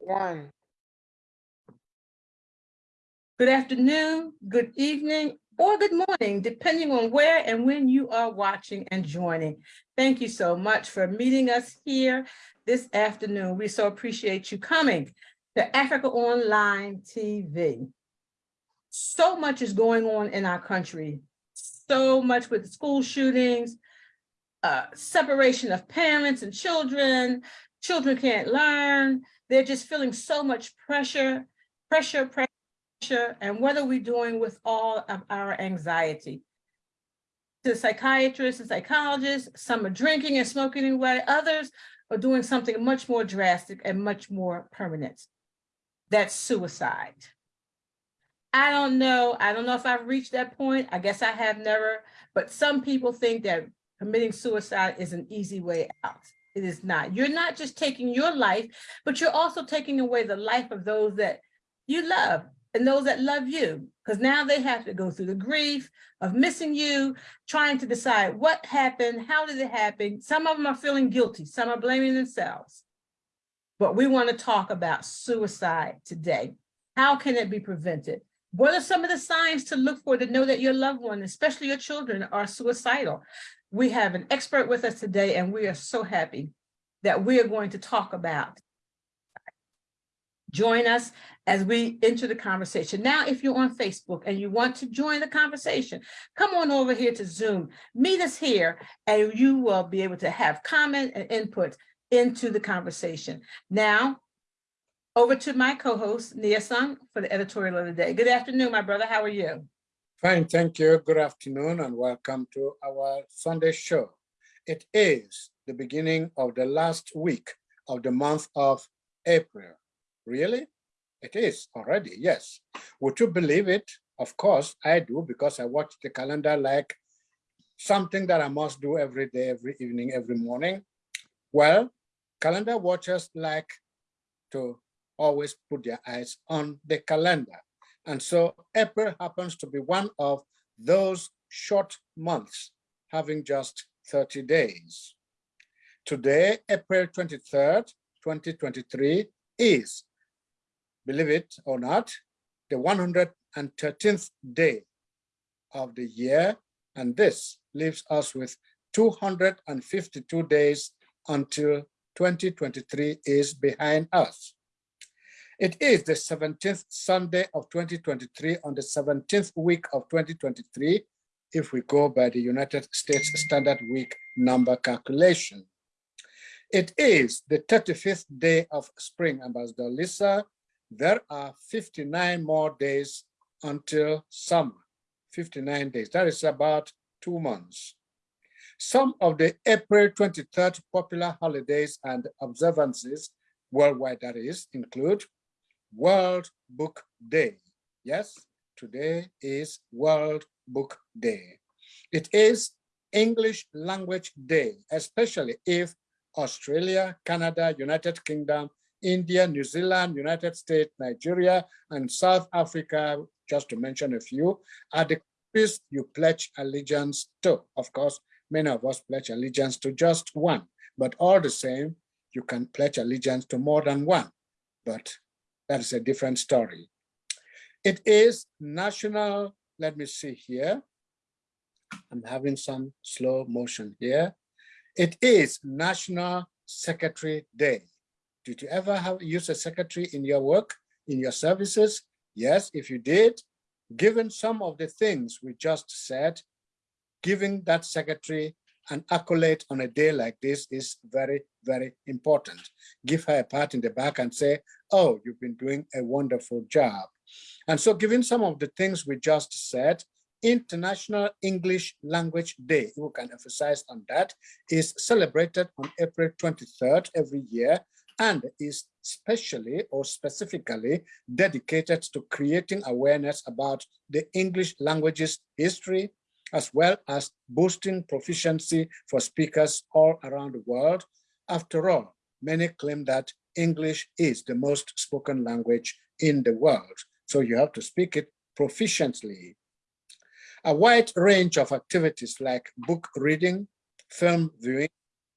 One. Good afternoon, good evening, or good morning, depending on where and when you are watching and joining. Thank you so much for meeting us here this afternoon. We so appreciate you coming to Africa Online TV. So much is going on in our country, so much with school shootings, uh, separation of parents and children, children can't learn, they're just feeling so much pressure, pressure, pressure, and what are we doing with all of our anxiety? To psychiatrists and psychologists, some are drinking and smoking away, others are doing something much more drastic and much more permanent. That's suicide. I don't know. I don't know if I've reached that point. I guess I have never, but some people think that committing suicide is an easy way out. It is not. You're not just taking your life, but you're also taking away the life of those that you love and those that love you, because now they have to go through the grief of missing you, trying to decide what happened, how did it happen. Some of them are feeling guilty, some are blaming themselves. But we want to talk about suicide today. How can it be prevented? What are some of the signs to look for to know that your loved one, especially your children, are suicidal? We have an expert with us today, and we are so happy that we are going to talk about Join us as we enter the conversation. Now, if you're on Facebook and you want to join the conversation, come on over here to Zoom, meet us here, and you will be able to have comment and input into the conversation. Now, over to my co-host, Nia Sung, for the editorial of the day. Good afternoon, my brother. How are you? Fine, thank you. Good afternoon and welcome to our Sunday show. It is the beginning of the last week of the month of April. Really? It is already, yes. Would you believe it? Of course, I do because I watch the calendar like something that I must do every day, every evening, every morning. Well, calendar watchers like to always put their eyes on the calendar. And so April happens to be one of those short months, having just 30 days. Today, April 23rd, 2023, is believe it or not, the 113th day of the year, and this leaves us with 252 days until 2023 is behind us. It is the 17th Sunday of 2023 on the 17th week of 2023, if we go by the United States Standard Week number calculation. It is the 35th day of spring, Ambassador Lisa, there are 59 more days until summer, 59 days. That is about two months. Some of the April 23rd popular holidays and observances worldwide, that is, include World Book Day. Yes, today is World Book Day. It is English Language Day, especially if Australia, Canada, United Kingdom, India, New Zealand, United States, Nigeria, and South Africa, just to mention a few, are the countries you pledge allegiance to. Of course, many of us pledge allegiance to just one, but all the same, you can pledge allegiance to more than one, but that is a different story. It is national, let me see here. I'm having some slow motion here. It is National Secretary Day. Did you ever have use a secretary in your work, in your services? Yes, if you did, given some of the things we just said, giving that secretary an accolade on a day like this is very, very important. Give her a pat in the back and say, oh, you've been doing a wonderful job. And so given some of the things we just said, International English Language Day, we can emphasize on that, is celebrated on April 23rd every year and is specially or specifically dedicated to creating awareness about the English language's history, as well as boosting proficiency for speakers all around the world. After all, many claim that English is the most spoken language in the world, so you have to speak it proficiently. A wide range of activities like book reading, film viewing,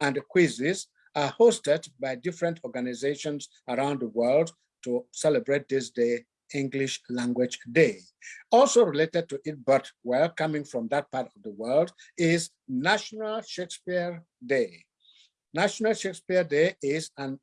and quizzes are hosted by different organizations around the world to celebrate this day, English Language Day. Also related to it, but well, coming from that part of the world, is National Shakespeare Day. National Shakespeare Day is an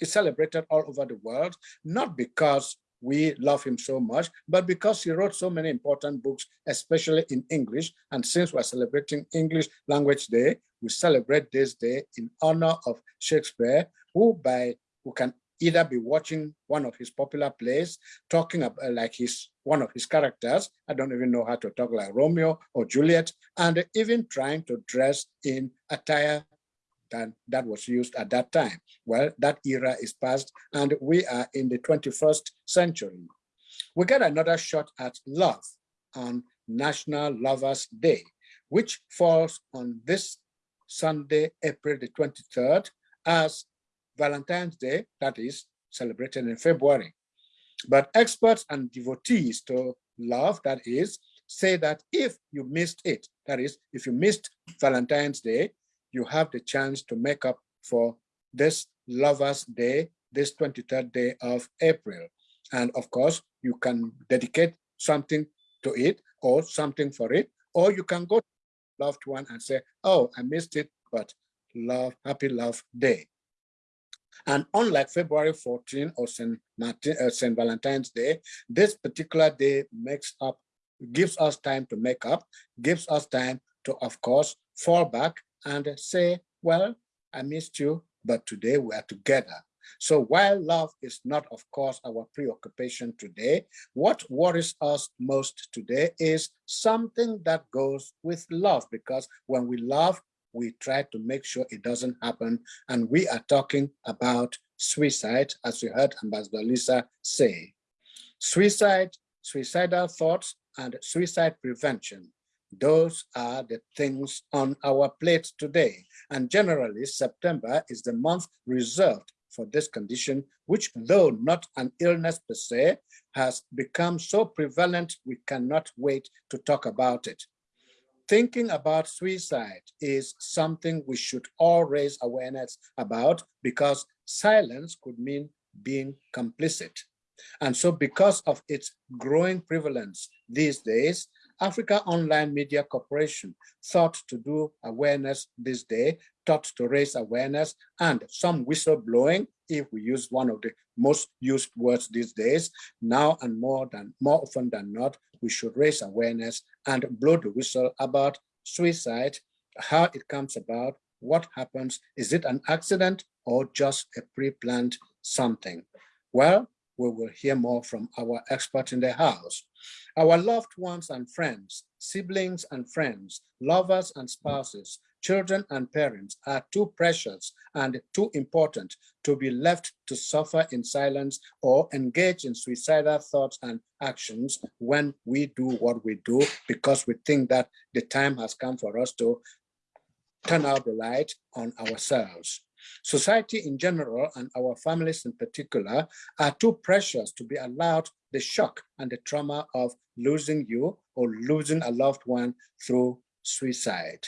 is celebrated all over the world, not because we love him so much, but because he wrote so many important books, especially in English. And since we're celebrating English Language Day, we celebrate this day in honor of Shakespeare, who by who can either be watching one of his popular plays, talking about uh, like his one of his characters. I don't even know how to talk like Romeo or Juliet, and even trying to dress in attire that, that was used at that time. Well, that era is past and we are in the 21st century. We get another shot at love on National Lovers Day, which falls on this Sunday, April the 23rd, as Valentine's Day, that is celebrated in February. But experts and devotees to love, that is, say that if you missed it, that is, if you missed Valentine's Day, you have the chance to make up for this Lover's Day, this 23rd day of April. And of course, you can dedicate something to it or something for it, or you can go to loved one and say, oh, I missed it, but love, happy love day. And unlike February 14 or St. Martin, uh, St. Valentine's Day, this particular day makes up, gives us time to make up, gives us time to, of course, fall back and say, well, I missed you, but today we are together. So while love is not, of course, our preoccupation today, what worries us most today is something that goes with love, because when we love, we try to make sure it doesn't happen. And we are talking about suicide, as we heard Ambassador Lisa say. Suicide, suicidal thoughts, and suicide prevention those are the things on our plate today. And generally, September is the month reserved for this condition, which though not an illness per se, has become so prevalent, we cannot wait to talk about it. Thinking about suicide is something we should all raise awareness about because silence could mean being complicit. And so because of its growing prevalence these days, Africa Online Media Corporation thought to do awareness this day, thought to raise awareness and some whistleblowing, if we use one of the most used words these days, now and more than more often than not, we should raise awareness and blow the whistle about suicide, how it comes about, what happens, is it an accident or just a pre-planned something? Well, we will hear more from our expert in the house. Our loved ones and friends, siblings and friends, lovers and spouses, children and parents are too precious and too important to be left to suffer in silence or engage in suicidal thoughts and actions when we do what we do because we think that the time has come for us to turn out the light on ourselves. Society in general and our families in particular are too precious to be allowed the shock and the trauma of losing you or losing a loved one through suicide.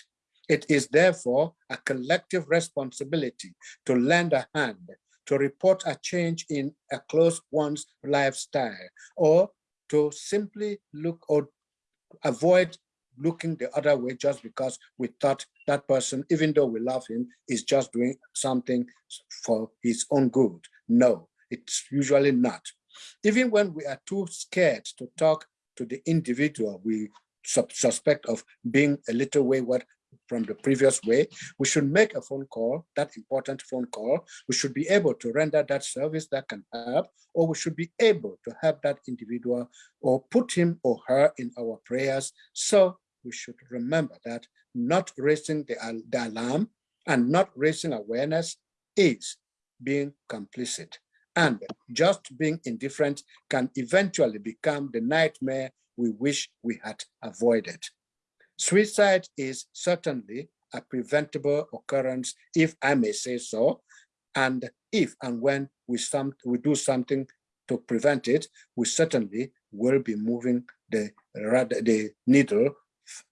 It is therefore a collective responsibility to lend a hand, to report a change in a close one's lifestyle, or to simply look or avoid looking the other way just because we thought that person, even though we love him, is just doing something for his own good. No, it's usually not. Even when we are too scared to talk to the individual we suspect of being a little wayward from the previous way, we should make a phone call, that important phone call. We should be able to render that service that can help, or we should be able to help that individual or put him or her in our prayers so we should remember that not raising the, the alarm and not raising awareness is being complicit. And just being indifferent can eventually become the nightmare we wish we had avoided. Suicide is certainly a preventable occurrence, if I may say so. And if and when we, some, we do something to prevent it, we certainly will be moving the, the needle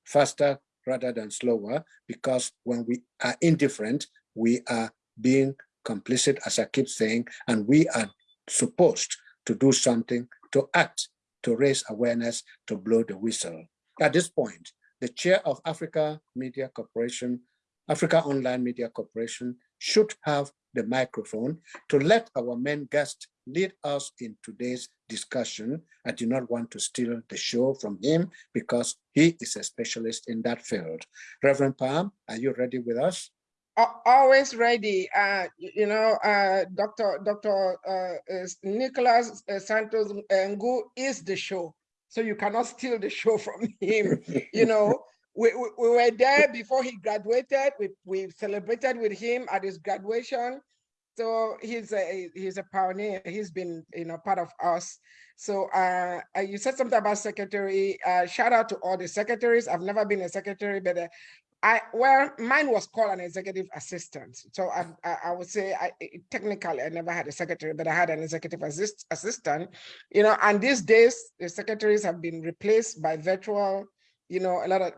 faster rather than slower, because when we are indifferent, we are being complicit, as I keep saying, and we are supposed to do something, to act, to raise awareness, to blow the whistle. At this point, the chair of Africa Media Corporation, Africa Online Media Corporation should have the microphone to let our main guest lead us in today's discussion. I do not want to steal the show from him because he is a specialist in that field. Reverend Palm, are you ready with us? Always ready. Uh, you know, uh, Dr. Dr. Uh, Nicholas uh, Santos Ngu is the show. So you cannot steal the show from him. you know, we, we, we were there before he graduated. We, we celebrated with him at his graduation. So he's a he's a pioneer. He's been you know part of us. So uh, uh, you said something about secretary. Uh, shout out to all the secretaries. I've never been a secretary, but uh, I well mine was called an executive assistant. So I I, I would say I technically I never had a secretary, but I had an executive assist, assistant. You know, and these days the secretaries have been replaced by virtual. You know, a lot of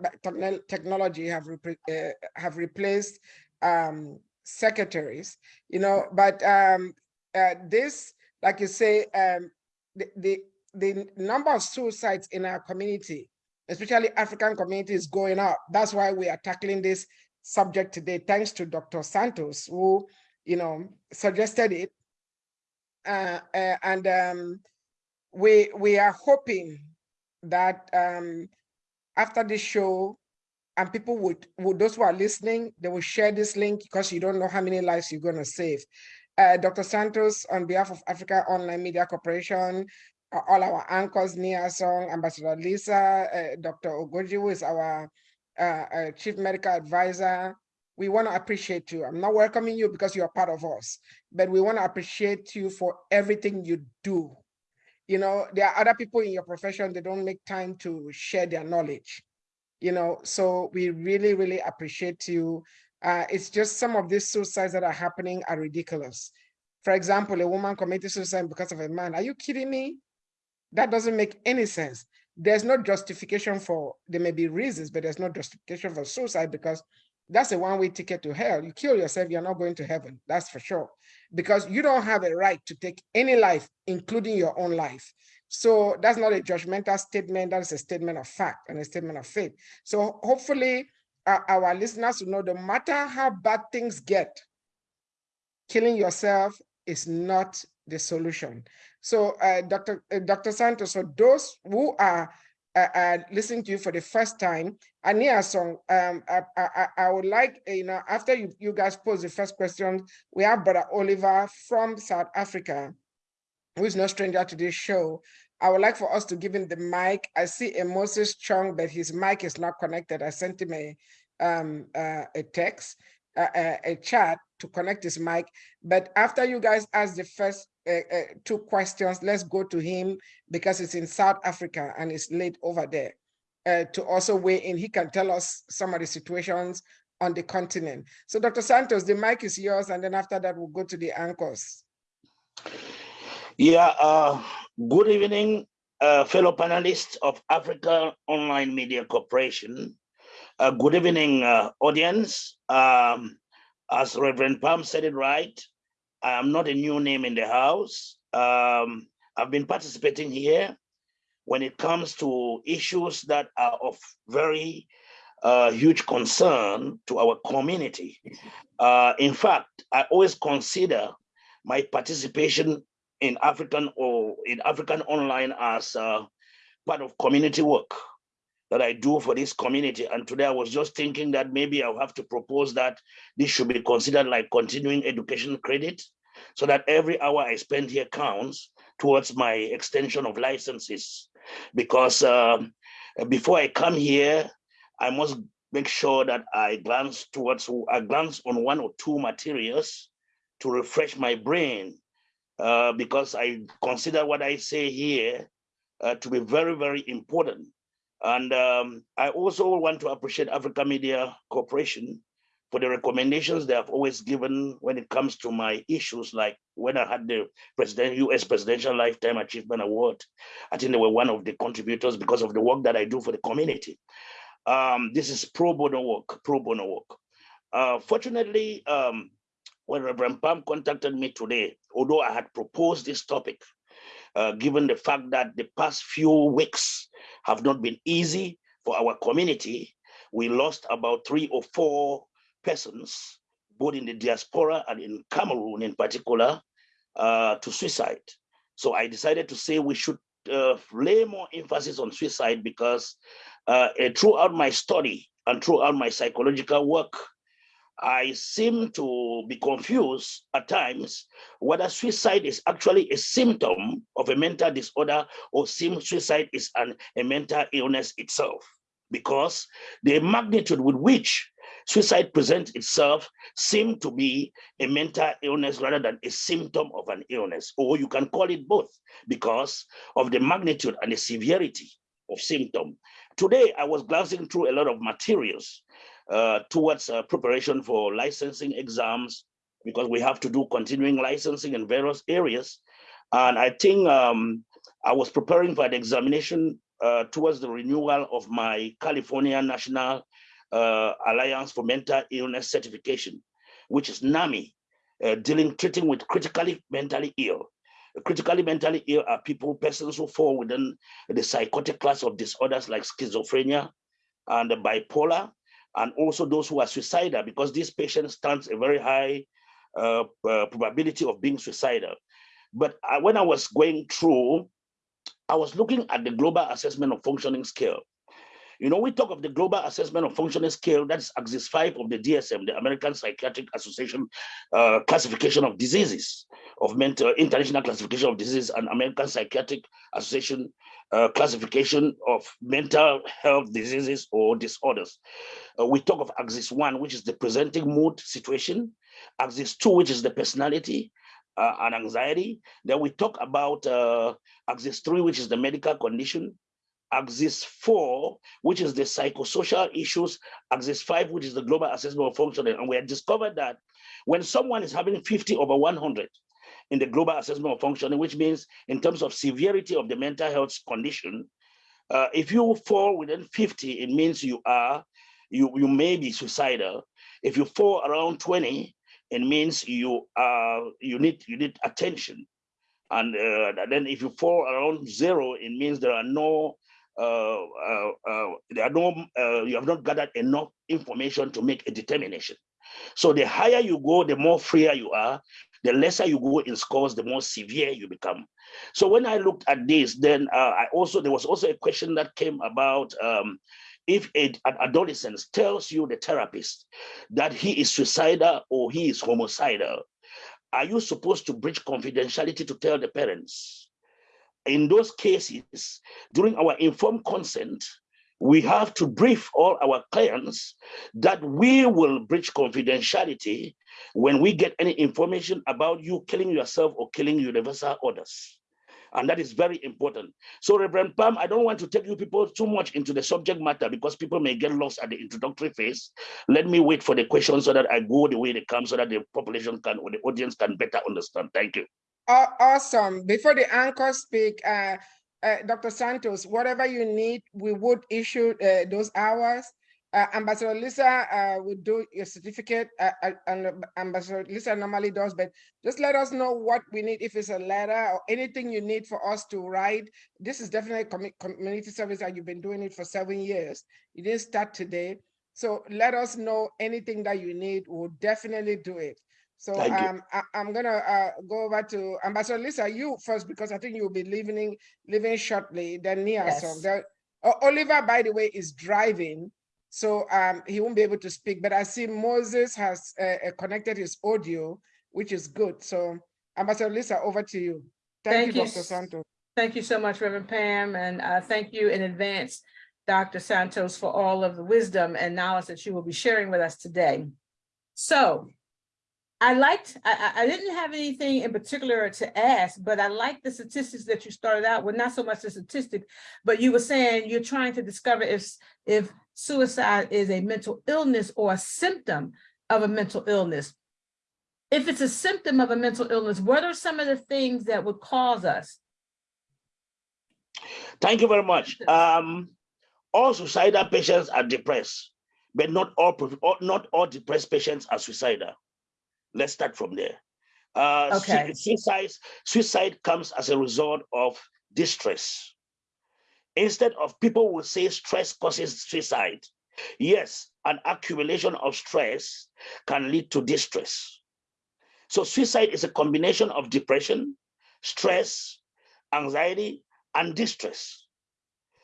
technology have uh, have replaced um, secretaries. You know, but um, uh, this, like you say, um, the, the the number of suicides in our community especially African communities going up. That's why we are tackling this subject today, thanks to Dr. Santos, who, you know, suggested it. Uh, uh, and um, we we are hoping that um, after this show, and people would, would those who are listening, they will share this link because you don't know how many lives you're going to save. Uh, Dr. Santos, on behalf of Africa Online Media Corporation, all our anchors, Nia Song, Ambassador Lisa, uh, Dr. Ogoji, who is our uh, uh, Chief Medical Advisor. We want to appreciate you. I'm not welcoming you because you are part of us, but we want to appreciate you for everything you do. You know, there are other people in your profession, they don't make time to share their knowledge. You know, so we really, really appreciate you. Uh, it's just some of these suicides that are happening are ridiculous. For example, a woman committed suicide because of a man. Are you kidding me? That doesn't make any sense. There's no justification for, there may be reasons, but there's no justification for suicide because that's a one-way ticket to hell. You kill yourself, you're not going to heaven, that's for sure. Because you don't have a right to take any life, including your own life. So that's not a judgmental statement, that is a statement of fact and a statement of faith. So hopefully uh, our listeners will know no matter how bad things get, killing yourself is not the solution. So uh, Dr. uh, Dr. Santos, so those who are uh, uh, listening to you for the first time, Ania Song, um, I, I, I would like, uh, you know, after you, you guys pose the first question, we have Brother Oliver from South Africa, who is no stranger to this show. I would like for us to give him the mic. I see a Moses Chung, but his mic is not connected. I sent him a, um, uh, a text, uh, a, a chat to connect his mic. But after you guys ask the first uh, uh, two questions, let's go to him because it's in South Africa and it's late over there uh, to also weigh in. He can tell us some of the situations on the continent. So Dr. Santos, the mic is yours. And then after that, we'll go to the anchors. Yeah, uh, good evening, fellow panelists of Africa Online Media Corporation. Good evening, audience. Um, as Reverend Palm said it right, I am not a new name in the house. Um, I've been participating here when it comes to issues that are of very uh, huge concern to our community. Uh, in fact, I always consider my participation in African or in African online as uh, part of community work that I do for this community. And today I was just thinking that maybe I'll have to propose that this should be considered like continuing education credit so that every hour I spend here counts towards my extension of licenses. Because um, before I come here, I must make sure that I glance towards, I glance on one or two materials to refresh my brain uh, because I consider what I say here uh, to be very, very important. And um, I also want to appreciate Africa Media Corporation for the recommendations they have always given when it comes to my issues, like when I had the president, US Presidential Lifetime Achievement Award. I think they were one of the contributors because of the work that I do for the community. Um, this is pro bono work, pro bono work. Uh, fortunately, um, when Reverend Pam contacted me today, although I had proposed this topic, uh, given the fact that the past few weeks have not been easy for our community, we lost about three or four persons, both in the diaspora and in Cameroon in particular, uh, to suicide. So I decided to say we should uh, lay more emphasis on suicide because uh, throughout my study and throughout my psychological work, I seem to be confused at times whether suicide is actually a symptom of a mental disorder or suicide is an, a mental illness itself. Because the magnitude with which suicide presents itself seem to be a mental illness rather than a symptom of an illness, or you can call it both because of the magnitude and the severity of symptom. Today, I was glancing through a lot of materials uh, towards uh, preparation for licensing exams because we have to do continuing licensing in various areas. And I think um, I was preparing for an examination uh, towards the renewal of my California National uh, Alliance for Mental Illness Certification, which is NAMI, uh, dealing, treating with critically mentally ill. Critically mentally ill are people, persons who fall within the psychotic class of disorders like schizophrenia and bipolar, and also those who are suicidal, because this patient stands a very high uh, uh, probability of being suicidal. But I, when I was going through, I was looking at the global assessment of functioning scale. You know, we talk of the global assessment of functioning scale, that's axis five of the DSM, the American Psychiatric Association uh, classification of diseases, of mental international classification of diseases and American Psychiatric Association uh, classification of mental health diseases or disorders. Uh, we talk of axis one, which is the presenting mood situation, axis two, which is the personality, uh, and anxiety. Then we talk about uh, axis three, which is the medical condition, axis four, which is the psychosocial issues, axis five, which is the global assessment of functioning. And we had discovered that when someone is having 50 over 100 in the global assessment of functioning, which means in terms of severity of the mental health condition, uh, if you fall within 50, it means you are, you, you may be suicidal. If you fall around 20, it means you are, you need, you need attention. And uh, then if you fall around zero, it means there are no uh, uh, uh, there are no, you have not gathered enough information to make a determination. So the higher you go, the more freer you are. The lesser you go in scores, the more severe you become. So when I looked at this, then I also there was also a question that came about um, if a, an adolescent tells you the therapist that he is suicidal or he is homicidal, are you supposed to breach confidentiality to tell the parents? in those cases, during our informed consent, we have to brief all our clients that we will breach confidentiality when we get any information about you killing yourself or killing universal orders. And that is very important. So Reverend Pam, I don't want to take you people too much into the subject matter because people may get lost at the introductory phase. Let me wait for the questions so that I go the way they come so that the population can or the audience can better understand. Thank you. Awesome. Before the anchor speak, uh, uh, Dr. Santos, whatever you need, we would issue uh, those hours. Uh, Ambassador Lisa uh, would do your certificate, uh, and Ambassador Lisa normally does, but just let us know what we need, if it's a letter or anything you need for us to write. This is definitely com community service that you've been doing it for seven years. You didn't start today. So let us know anything that you need. We'll definitely do it. So um, I, am gonna uh, go over to Ambassador Lisa, you first, because I think you'll be leaving leaving shortly. Then Nia, yes. so there, uh, Oliver, by the way, is driving, so um, he won't be able to speak. But I see Moses has uh, uh connected his audio, which is good. So Ambassador Lisa, over to you. Thank, thank you, Dr. Santos. Thank you so much, Reverend Pam, and uh, thank you in advance, Dr. Santos, for all of the wisdom and knowledge that you will be sharing with us today. So I liked, I, I didn't have anything in particular to ask, but I like the statistics that you started out with, not so much the statistic, but you were saying you're trying to discover if, if suicide is a mental illness or a symptom of a mental illness. If it's a symptom of a mental illness, what are some of the things that would cause us? Thank you very much. Um, all suicidal patients are depressed, but not all, not all depressed patients are suicidal. Let's start from there. Uh, Okay. Suicide, suicide comes as a result of distress. Instead of people will say stress causes suicide. Yes, an accumulation of stress can lead to distress. So suicide is a combination of depression, stress, anxiety, and distress.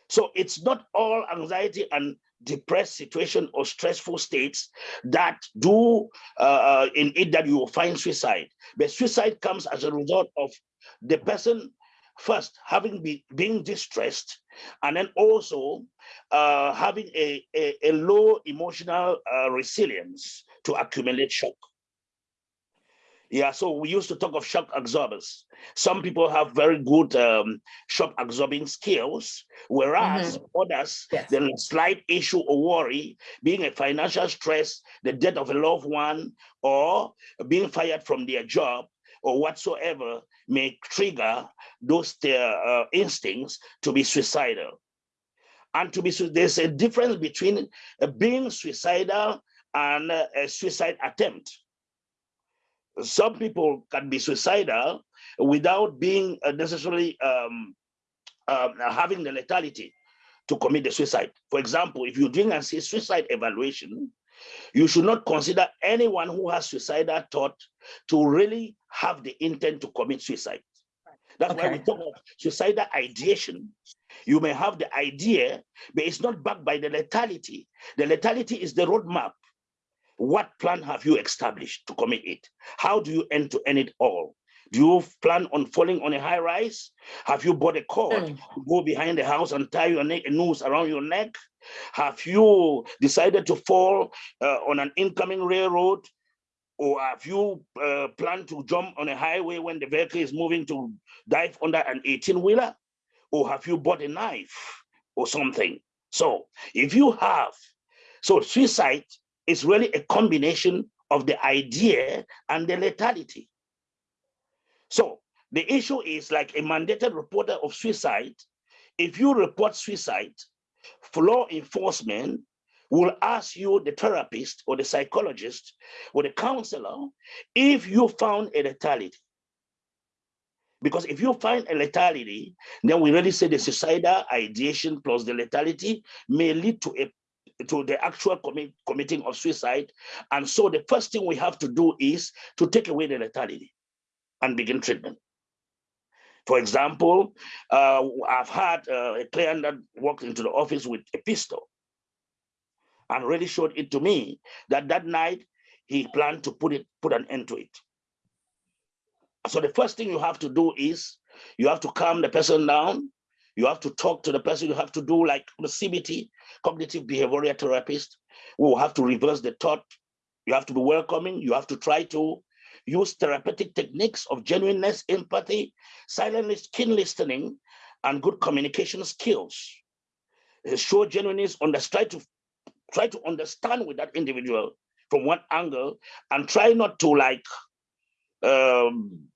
So it's not all anxiety and depressed situation or stressful states that do uh, uh, in it that you will find suicide. But suicide comes as a result of the person first having be, being distressed and then also uh, having a, a, a low emotional uh, resilience to accumulate shock. Yeah, so we used to talk of shock absorbers. Some people have very good um, shock absorbing skills, whereas others, Yes. the slight issue or worry, being a financial stress, the death of a loved one, or being fired from their job, or whatsoever, may trigger those their uh, instincts to be suicidal. And to be there's a difference between uh, being suicidal and uh, a suicide attempt some people can be suicidal without being uh, necessarily um, um, having the lethality to commit the suicide. For example, if you're doing a suicide evaluation, you should not consider anyone who has suicidal thought to really have the intent to commit suicide. That's why we talk of suicidal ideation. You may have the idea, but it's not backed by the lethality. The lethality is the roadmap. What plan have you established to commit it? How do you end to end it all? Do you plan on falling on a high rise? Have you bought a cord Mm. to go behind the house and tie your neck, a noose around your neck? Have you decided to fall uh, on an incoming railroad? Or have you uh, planned to jump on a highway when the vehicle is moving to dive under an 18 wheeler? Or have you bought a knife or something? So if you have, so suicide is really a combination of the idea and the lethality. So the issue is like a mandated reporter of suicide. If you report suicide, law enforcement will ask you, the therapist or the psychologist or the counselor, if you found a lethality. Because if you find a lethality, then we really say the suicidal ideation plus the lethality may lead to a to the actual commit, committing of suicide. And so the first thing we have to do is to take away the lethality and begin treatment. For example, uh, I've had uh, a client that walked into the office with a pistol and really showed it to me that that night he planned to put it put an end to it. So the first thing you have to do is you have to calm the person down. You have to talk to the person. You have to do like the CBT, cognitive behavioral therapist. We have to reverse the thought. You have to be welcoming. You have to try to use therapeutic techniques of genuineness, empathy, silent keen listening, and good communication skills. Show genuineness, understand to try to understand with that individual from one angle, and try not to like um,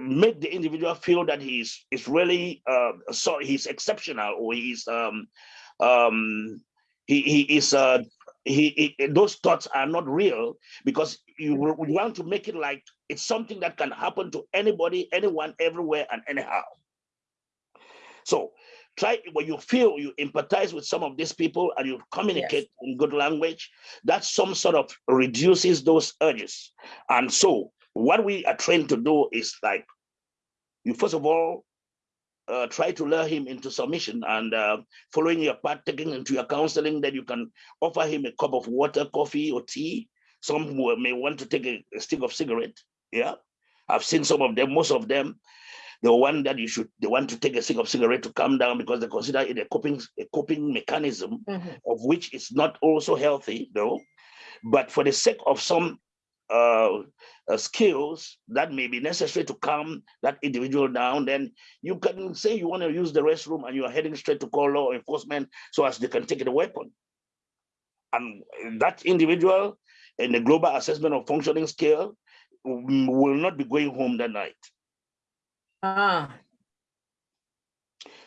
make the individual feel that he's is really uh, so he's exceptional or he's um, um, he he is uh, he, he those thoughts are not real because you want to make it like it's something that can happen to anybody, anyone, everywhere, and anyhow. So try when you feel you empathize with some of these people and you communicate in good language, that some sort of reduces those urges. And so what we are trained to do is like you first of all uh, try to lure him into submission and uh, following your part, taking into your counseling, then you can offer him a cup of water, coffee, or tea. Some may want to take a, a stick of cigarette. Yeah, I've seen some of them. Most of them, the one that you should, they want to take a stick of cigarette to calm down because they consider it a coping, a coping mechanism Mhm. of which is not also healthy, though. But for the sake of some uh, uh, skills that may be necessary to calm that individual down, then you can say you want to use the restroom and you are heading straight to call law enforcement so as they can take the weapon. And that individual in the global assessment of functioning scale mm, will not be going home that night. Ah,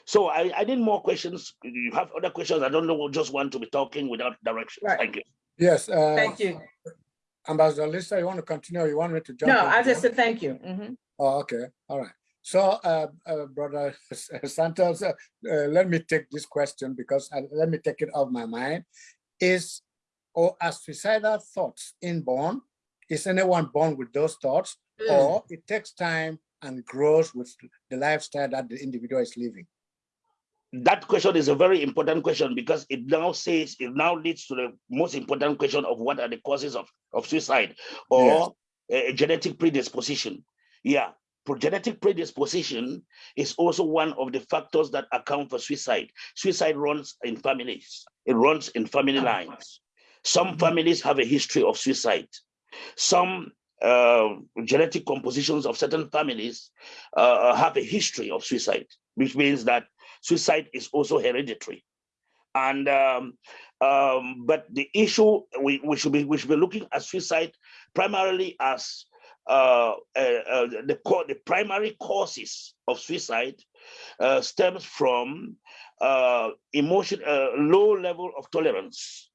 So I, I need more questions. You have other questions. I don't know. Just want to be talking without directions. Right. Thank you. Yes, uh, thank you. Ambassador Lisa, you want to continue or you want me to jump? No, I just said thank you. Mhm. Oh, okay, all right. So, uh, uh, Brother Santos, uh, uh, let me take this question because uh, let me take it off my mind. Is or are suicidal thoughts inborn? Is anyone born with those thoughts, Mm. or it takes time and grows with the lifestyle that the individual is living? That question is a very important question because it now says, it now leads to the most important question of what are the causes of, of suicide or a, a genetic predisposition. Yeah, genetic predisposition is also one of the factors that account for suicide. Suicide runs in families, it runs in family lines. Some families have a history of suicide. Some uh, genetic compositions of certain families uh, have a history of suicide, which means that suicide is also hereditary. And um, um, but the issue we, we should be we should be looking at suicide primarily as uh, uh, uh, the the primary causes of suicide uh, stems from uh, emotion uh, low level of tolerance,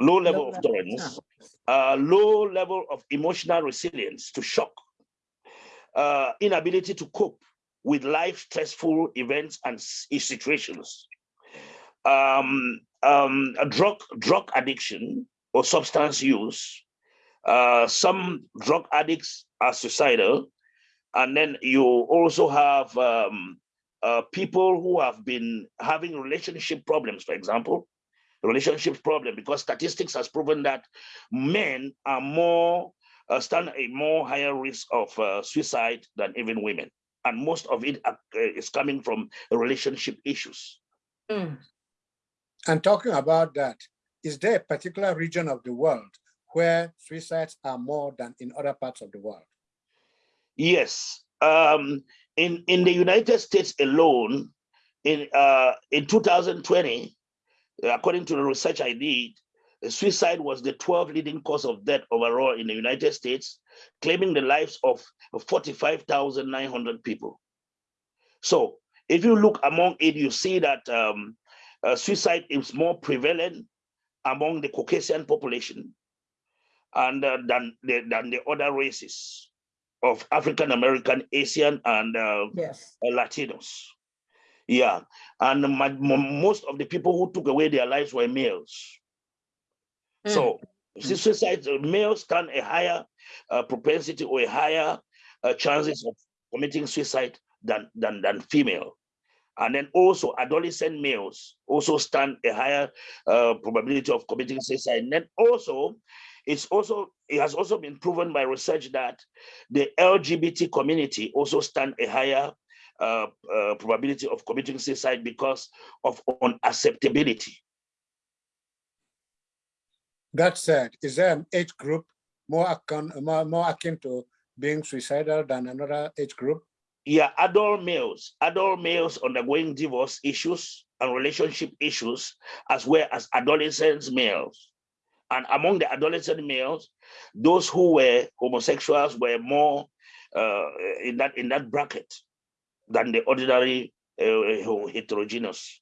low level Low of level, tolerance, uh, low level of emotional resilience to shock, uh, inability to cope with life stressful events and situations. Um, um, drug drug addiction or substance use. Uh, some drug addicts are suicidal, and then you also have um, uh, people who have been having relationship problems, for example, relationship problem, because statistics has proven that men are more uh, stand a more higher risk of uh, suicide than even women, and most of it uh, coming from relationship issues. Mm. And talking about that, is there a particular region of the world where suicides are more than in other parts of the world? Yes, um, in in the United States alone, in uh, in 2020, according to the research I did, suicide was the 12th leading cause of death overall in the United States, claiming the lives of 45,900 people. So if you look among it, you see that um, uh, suicide is more prevalent among the Caucasian population and uh, than the than the other races of African American, Asian, and uh, Yes. Latinos. Yeah, and my, mo- most of the people who took away their lives were males. Mm. So suicide uh, males stand a higher uh, propensity or a higher uh, chances of committing suicide than than than female. And then also adolescent males also stand a higher uh, probability of committing suicide. And then also, it's also it has also been proven by research that the LGBT community also stand a higher uh, uh, probability of committing suicide because of unacceptability. That said, is there an age group more akin, more, more akin to being suicidal than another age group? yeah, adult males, adult males undergoing divorce issues and relationship issues, as well as adolescent males. And among the adolescent males, those who were homosexuals were more uh, in that in that bracket than the ordinary uh, heterogeneous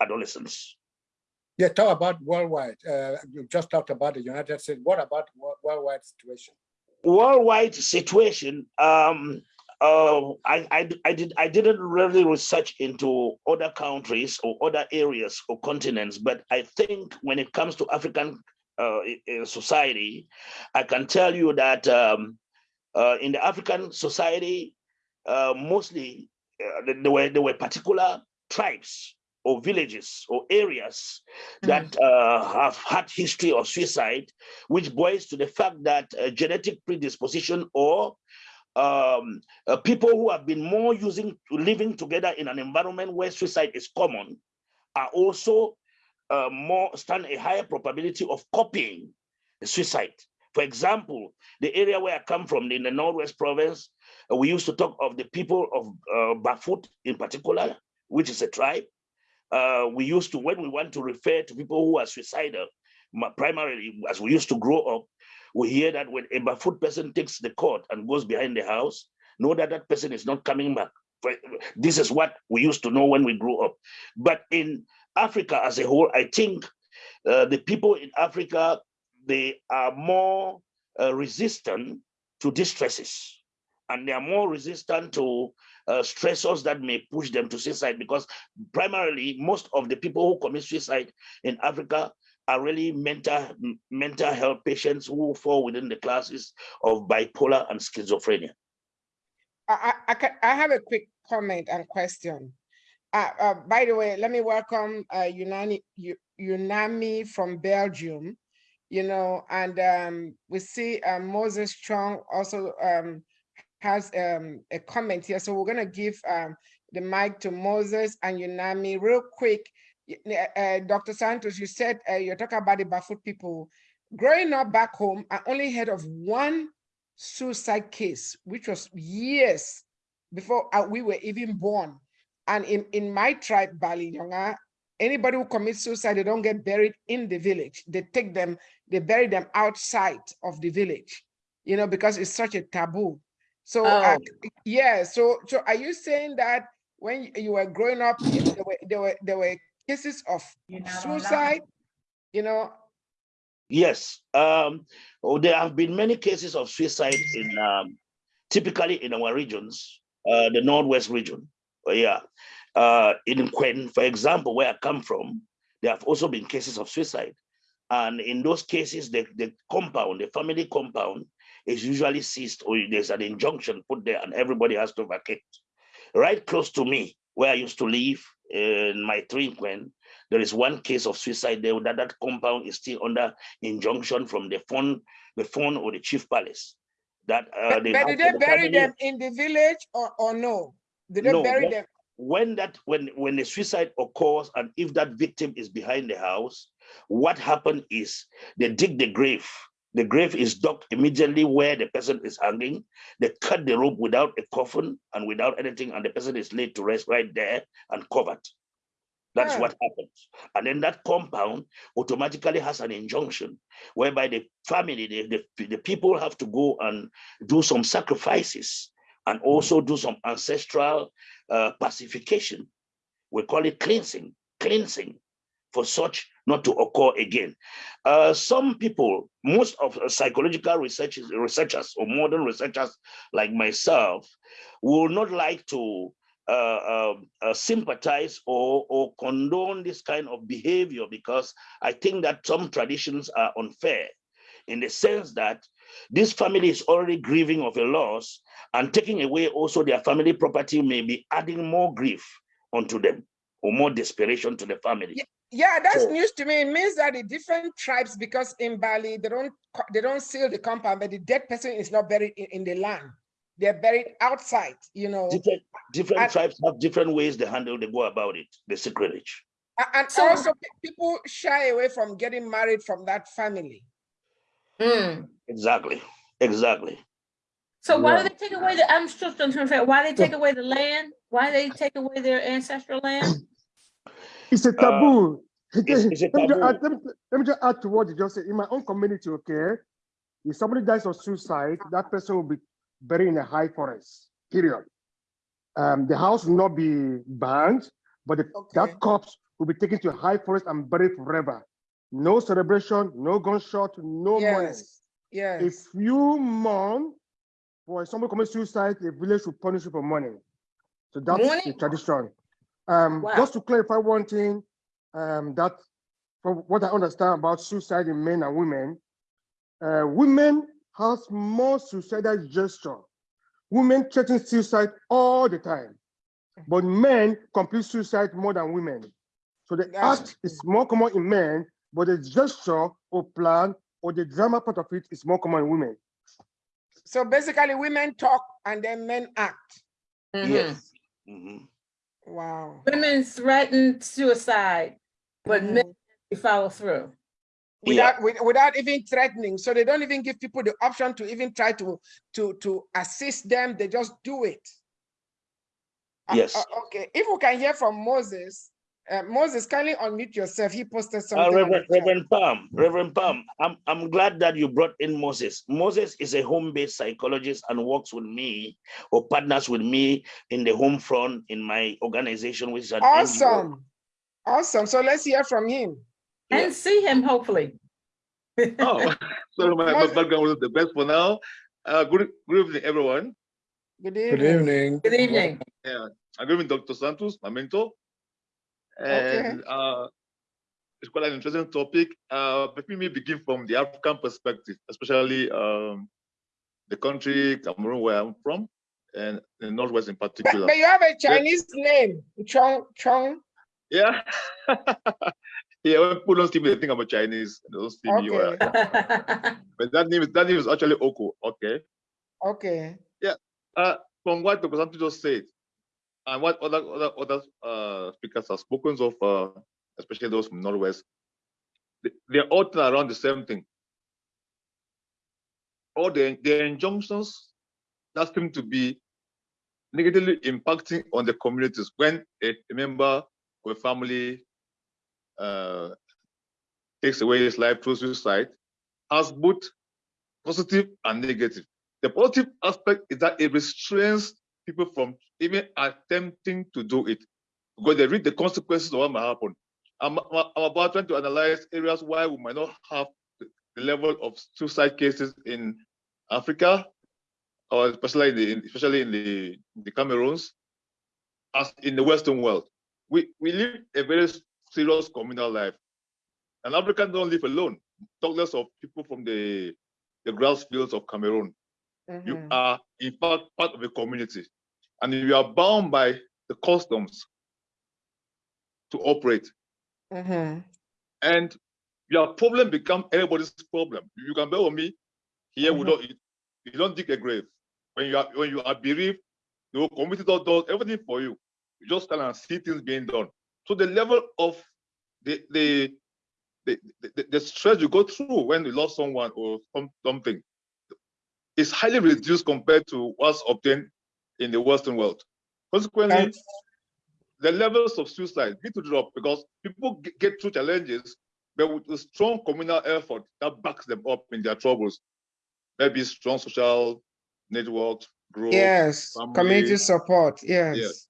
adolescents. Yeah, talk about worldwide. Uh, you just talked about the United States. What about worldwide situation? worldwide situation um uh, I, I I did I didn't really research into other countries or other areas or continents, but I think when it comes to African uh, society, I can tell you that um, uh, in the African society, uh, mostly uh, there were there were particular tribes or villages or areas that uh, have had history of suicide, which boils to the fact that uh, genetic predisposition or um, uh, people who have been more using living together in an environment where suicide is common are also uh, more stand a higher probability of copying suicide. For example, the area where I come from in the Northwest province, uh, we used to talk of the people of uh, Bafut in particular, which is a tribe. Uh, we used to, when we want to refer to people who are suicidal, primarily as we used to grow up, we hear that when a Bafut person takes the cord and goes behind the house, know that that person is not coming back. This is what we used to know when we grew up. But in Africa as a whole, I think uh, the people in Africa they are more uh, resistant to distresses and they are more resistant to uh, stressors that may push them to suicide because primarily most of the people who commit suicide in Africa are really mental mental health patients who fall within the classes of bipolar and schizophrenia. I, I, I ca- I have a quick comment and question. Uh, uh, by the way, let me welcome uh, Unani, Unami from Belgium. You know, and um, we see uh, Moses Chong also um, has um, a comment here. So we're gonna give um, the mic to Moses and Unami real quick. Uh, Dr. Santos, you said uh, you're talking about the Bafut people. Growing up back home, I only heard of one suicide case, which was years before uh, we were even born. And in, in my tribe, Bali Nyonga, anybody who commits suicide, they don't get buried in the village. They take them, they bury them outside of the village, you know, because it's such a taboo. So, uh, yeah, so, so are you saying that when you- you were growing up, there were, there were, there were cases of You're allowed. suicide, you know? Yes, um, oh, there have been many cases of suicide in um, typically in our regions, uh, the Northwest region. Oh, yeah, uh, in Quen, for example, where I come from, there have also been cases of suicide. And in those cases, the, the compound, the family compound, is usually seized or there's an injunction put there and everybody has to vacate. Right close to me, where I used to live in my tree Quen, there is one case of suicide there that that compound is still under injunction from the Fon, the Fon or the chief palace. That uh, But they but did they the bury them in the village or, or no? Did they No, bury when- them? when that when when the suicide occurs and if that victim is behind the house what happened is they dig the grave the grave is dug immediately where the person is hanging they cut the rope without a coffin and without anything and the person is laid to rest right there and covered that's Ah. what happens and then that compound automatically has an injunction whereby the family the, the, the people have to go and do some sacrifices and also do some ancestral uh, pacification. We call it cleansing, cleansing for such not to occur again. Uh, some people, most of psychological researchers, researchers or modern researchers like myself, will not like to uh, um, uh, sympathize or, or condone this kind of behavior because I think that some traditions are unfair in the sense that this family is already grieving of a loss and taking away also their family property may be adding more grief onto them or more desperation to the family. Yeah, that's So- news to me. It means that the different tribes, because in Bali, they don't they don't seal the compound, but the dead person is not buried in, in the land. They're buried outside, you know. Different, different And- tribes have different ways they handle, they go about it, the secretage. And So- also people shy away from getting married from that family. Mm. Exactly, exactly. So why Yeah. do they take away the, I'm still trying to figure out why they take away the land? Why they take away their ancestral land? It's a taboo. it's- it's a let, me just add, let, me, let me just add to what you just said. In my own community, okay, if somebody dies of suicide, that person will be buried in a high forest. Period. Um, the house will not be burned, but the, Okay. that corpse will be taken to a high forest and buried forever. No celebration, no gunshot, no money. Yes, yes. If you mourn for somebody commit suicide, the village will punish you for money. So that's the tradition. Um, Wow. just to clarify one thing, um, that from what I understand about suicide in men and women, uh, women has more suicidal gesture. Women threaten suicide all the time, but men complete suicide more than women. So the That's act is more common in men, but the gesture or plan or the drama part of it is more common in women. So basically women talk and then men act. Mhm. Yes. Mhm. Wow. Women threaten suicide, but Mhm. men follow through. Yeah. Without, with- without even threatening. So they don't even give people the option to even try to, to, to assist them. They just do it. Uh, Yes. uh, Okay, if we can hear from Moses, uh, Moses, kindly unmute yourself. He posted Uh, something. on the Reverend. Reverend Palm, Reverend Palm, I'm, I'm glad that you brought in Moses. Moses is a home-based psychologist and works with me or partners with me in the home front in my organization, which is an NGO. Awesome. Awesome. So let's hear from him. Yeah. And see him hopefully. Oh, so my, my background was the best for now. Uh, good, good evening, everyone. Good evening. Good evening. evening. Good evening. Yeah, I'm giving Dr. Santos, my mentor. And uh, it's quite an interesting topic. Uh, but let me begin from the African perspective, especially um, the country Cameroon, where I'm from, and the Northwest in particular. but you have a Chinese name, Chong Chong. Yeah. yeah, when people don't see me, they think I'm a Chinese. They don't see me. well. But that name is that name is actually Oko. Okay. Okay. Uh, from what the Santos just said, and what other other other uh, speakers have spoken of, uh, especially those from Northwest, they, they're all around the same thing. All the, the injunctions that seem to be negatively impacting on the communities when a, a member of a family uh, takes away his life through suicide has both positive and negative. The positive aspect is that it restrains people from even attempting to do it because they read the consequences of what might happen. I'm, I'm about trying to analyze areas why we might not have the level of suicide cases in Africa, or especially in the, especially in the, the Cameroons, as in the Western world. We, we live a very serious communal life. And Africans don't live alone, talk less of people from the, the grass fields of Cameroon you Mhm. are in fact part of a community and you are bound by the customs to operate. Mhm. and your problem become everybody's problem. You can bet on me here we Mhm. don't you don't dig a grave. When you are when you are bereaved the whole community does, does everything for you. You just stand and see things being done. So the level of the the the, the, the stress you go through when you lost someone or some, something is highly reduced compared to what's obtained in the Western world. Consequently, the levels of suicide need to drop because people get through challenges, but with a strong communal effort that backs them up in their troubles. Maybe strong social networks, growth. Yes, community support, yes.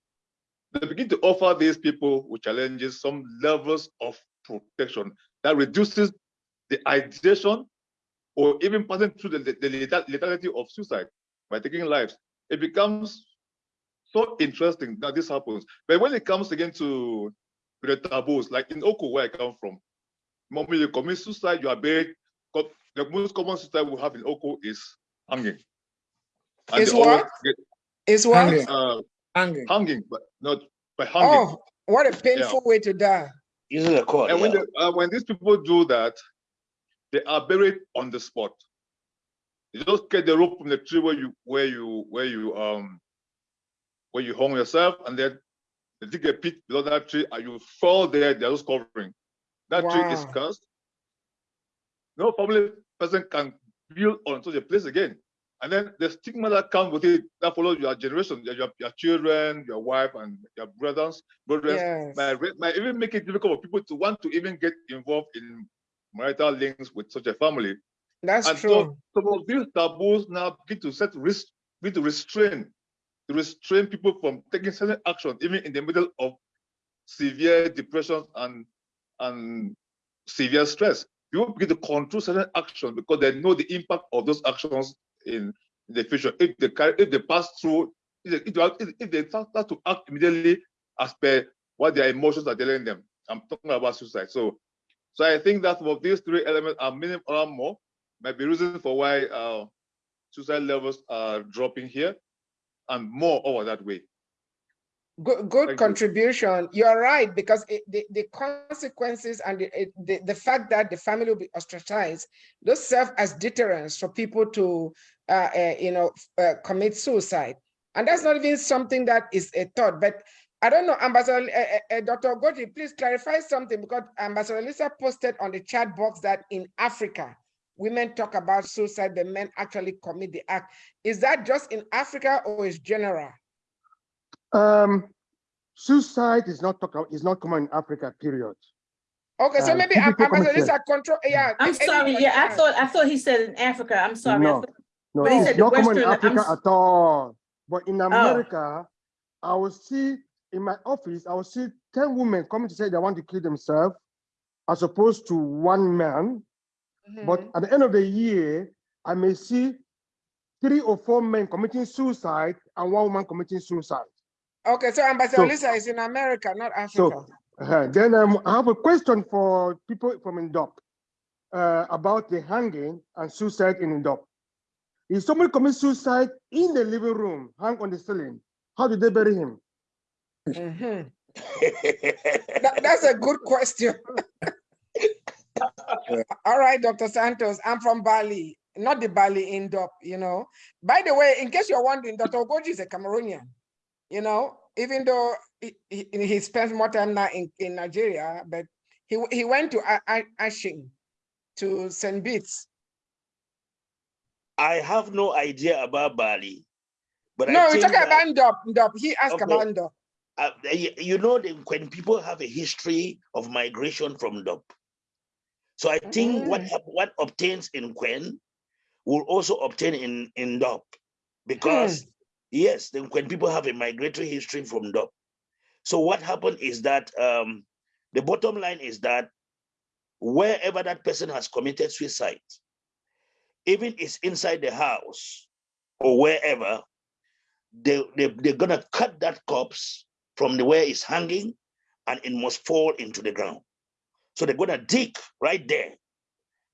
They begin to offer these people with challenges some levels of protection that reduces the ideation or even passing through the, the, the of suicide by taking lives. It becomes so interesting that this happens. But when it comes again to the taboos, like in Oko, where I come from, normally you commit suicide, you are buried. The most common suicide we have in Oko is hanging. And Is they what? get, Is what? Hanging. uh, Hanging. hanging, but not by hanging. Oh, what a painful way to die. Using a cord. And when, yeah. they, uh, when these people do that, they are buried on the spot. You just get the rope from the tree where you where you where you um where you hung yourself, and then they dig a pit below that tree, and you fall there. They're just covering. That tree is cursed. No family person can build on such a place again. And then the stigma that comes with it that follows your generation, your, your, your children, your wife, and your brothers, brothers Yes. might, might even make it difficult for people to want to even get involved in marital links with such a family. That's and true. so some of these taboos now begin to set risk, begin to restrain, to restrain people from taking certain action, even in the middle of severe depression and and severe stress. People begin to control certain action because they know the impact of those actions in, in the future. If they carry, if they pass through, if they, if they, if they start to act immediately as per what their emotions are telling them. I'm talking about suicide. So, so I think that of these three elements are minimum or more might be reason for why uh, suicide levels are dropping here and more over that way. Good, good Thank you. contribution. You're right, because it, the, the consequences and the, it- the, the fact that the family will be ostracized, those serve as deterrents for people to, uh, uh, you know, uh, commit suicide. And that's not even something that is a thought, but I don't know, Ambassador, uh, uh, uh, Dr. Goti, please clarify something because Ambassador Lisa posted on the chat box that in Africa, women talk about suicide, the men actually commit the act. Is that just in Africa or is general? Um, suicide is not talk, is not common in Africa, period. Okay, so Um, maybe people Am- take Ambassador commission. Lisa control, yeah. I'm sorry, yeah, I thought, I thought he said in Africa, I'm sorry. No. thought- No, But he said it's the not common in Western- I'm Africa Oh. at all. But in America, I will see in my office, I will see 10 women coming to say they want to kill themselves, as opposed to one man. But Mhm. at the end of the year, I may see three or four men committing suicide and one woman committing suicide. Okay, so Ambassador So- Lisa is in America, not So Africa. uh, then um, I have a question for people from Ndop uh, about the hanging and suicide in Ndop. If somebody commits suicide in the living room, hang on the ceiling, how do they bury him? Mhm. That- that's a good question. All right, Dr. Santos, I'm from Bali, not the Bali Ndop, you know. By the way, in case you're wondering, Dr. Ogoji is a Cameroonian, you know, even though he, he, he spends more time now in, in Nigeria, but he, he went to Ashing, to St. Bede's. I have no idea about Bali. But No, we're talking about Ndop, Ndop. He asked Okay. about Ndop. uh, you know when people have a history of migration from Ndop. So I think what Mm. hap- what obtains in Quen will also obtain in in Ndop because yes, then when people have a migratory history from Ndop. So what happened is that um, the bottom line is that wherever that person has committed suicide, even it's inside the house or wherever, they, they, they're gonna cut that corpse from the where it's hanging and it must fall into the ground. So they're gonna dig right there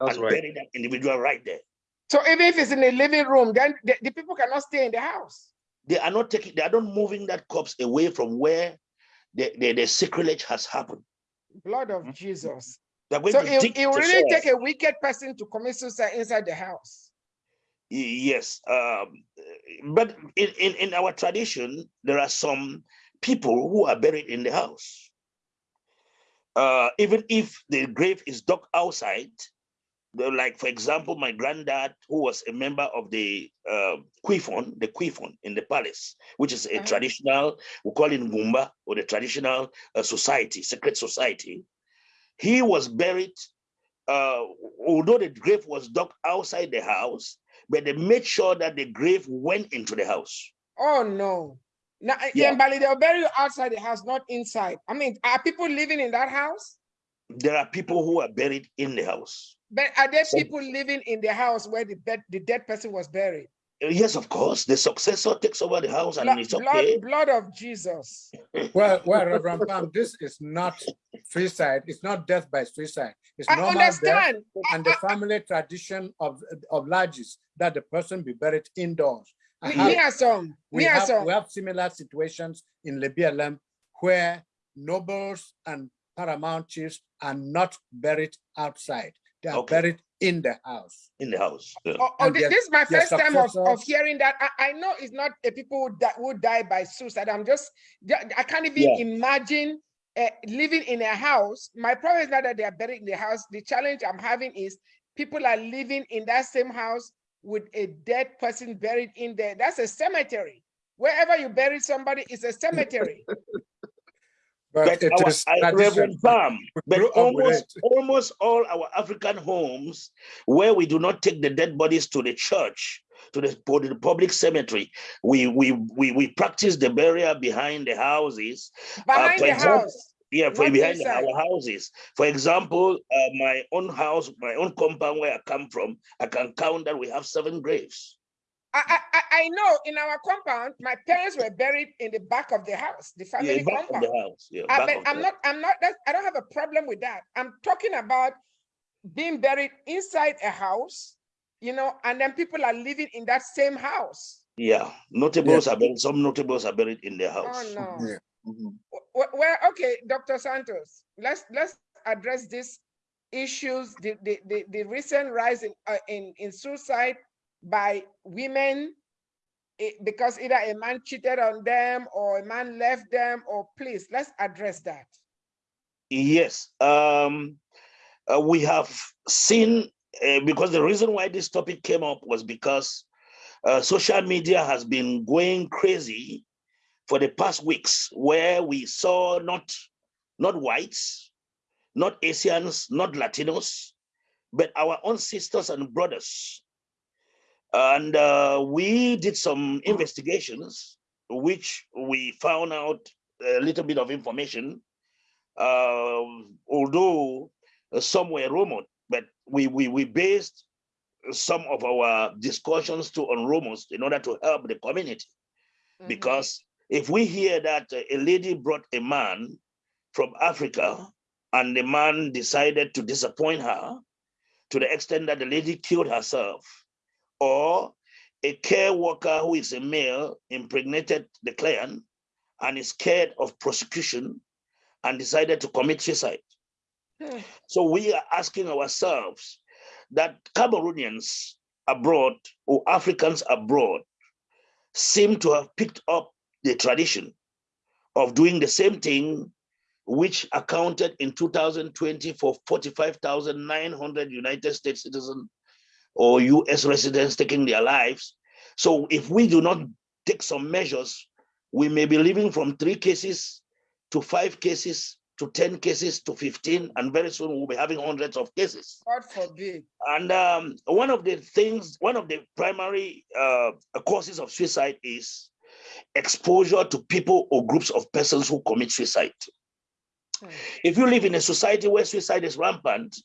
That's and right. bury that individual right there. So even if it's in the living room, then the, the people cannot stay in the house. They are not taking, they are not moving that corpse away from where the, the, the sacrilege has happened. Blood of Jesus. They're going So it, dig it will the really take a wicked person to commit suicide inside the house. Yes, um, but in, in, in our tradition, there are some people who are buried in the house. Uh, even if the grave is dug outside, like for example, my granddad, who was a member of the uh, Kwifon, the Kwifon in the palace, which is a Uh-huh. traditional, we call it Ngumba, or the traditional uh, society, secret society. He was buried, uh, although the grave was dug outside the house, but they made sure that the grave went into the house. Oh no. Now Yeah. in Bali, they'll bury you outside the house, not inside. I mean, are people living in that house? There are people who are buried in the house. But are there Some- people living in the house where the dead, the dead person was buried? Uh, Yes, of course, the successor takes over the house and Blood, it's okay. blood, blood of Jesus. Well, well, Reverend Pam, this is not suicide. It's not death by suicide. It's I normal death. understand. And the family tradition of, of larges that the person be buried indoors. I Me, have- me and some. we Me and have, some. we have similar situations in Libya where nobles and paramount chiefs are not buried outside. They are Okay. buried in the house. in the house. yeah. Oh, oh, and thi- their- this is my first time of, of hearing that. I, I know it's not a people that would die by suicide. I'm just, I can't even Yeah. imagine uh, living in a house. My problem is not that they are buried in the house. The challenge I'm having is people are living in that same house with a dead person buried in there. That's a cemetery. Wherever you bury somebody, it's a cemetery. But But it our, is I- tradition. Reverend Pam, but grew up with almost almost all our African homes where we do not take the dead bodies to the church, to the, to the public cemetery, we we we we practice the burial behind the houses. Uh, behind for the example, house. Yeah, for Not behind our houses. For example, uh, my own house, my own compound where I come from, I can count that we have seven graves. I, I, I- I know in our compound, my parents were buried in the back of the house, the Yeah, family back of compound. the house. Yeah, I back mean, of the I'm house. not, I'm not, that, I don't have a problem with that. I'm talking about being buried inside a house, you know, and then people are living in that same house. Yeah, notables are buried. Some notables are buried in their house. Oh, no. Yeah. Mhm. Well, well, okay, Dr. Santos, let's, let's address these issues, the, the, the, the recent rise in, uh, in, in suicide by women eh, because either a man cheated on them or a man left them, or please, let's address that. Yes, um, uh, we have seen uh, because the reason why this topic came up was because uh, social media has been going crazy for the past weeks, where we saw not not whites, not Asians, not Latinos, but our own sisters and brothers. And uh, we did some investigations, which we found out a little bit of information um, although uh, some were rumored, but we, we, we based some of our discussions to on Romans in order to help the community. Mhm. Because if we hear that a lady brought a man from Africa and the man decided to disappoint her to the extent that the lady killed herself, or a care worker who is a male impregnated the client and is scared of prosecution and decided to commit suicide. Hmm. So we are asking ourselves that Cameroonians abroad or Africans abroad seem to have picked up the tradition of doing the same thing, which accounted in 2020 for 45,900 United States citizens or US residents taking their lives. So if we do not take some measures, we may be living from three cases to five cases to 10 cases to 15, and very soon we'll be having hundreds of cases. God forbid. And um, one of the things, one of the primary uh, causes of suicide is exposure to people or groups of persons who commit suicide. Hmm. If you live in a society where suicide is rampant,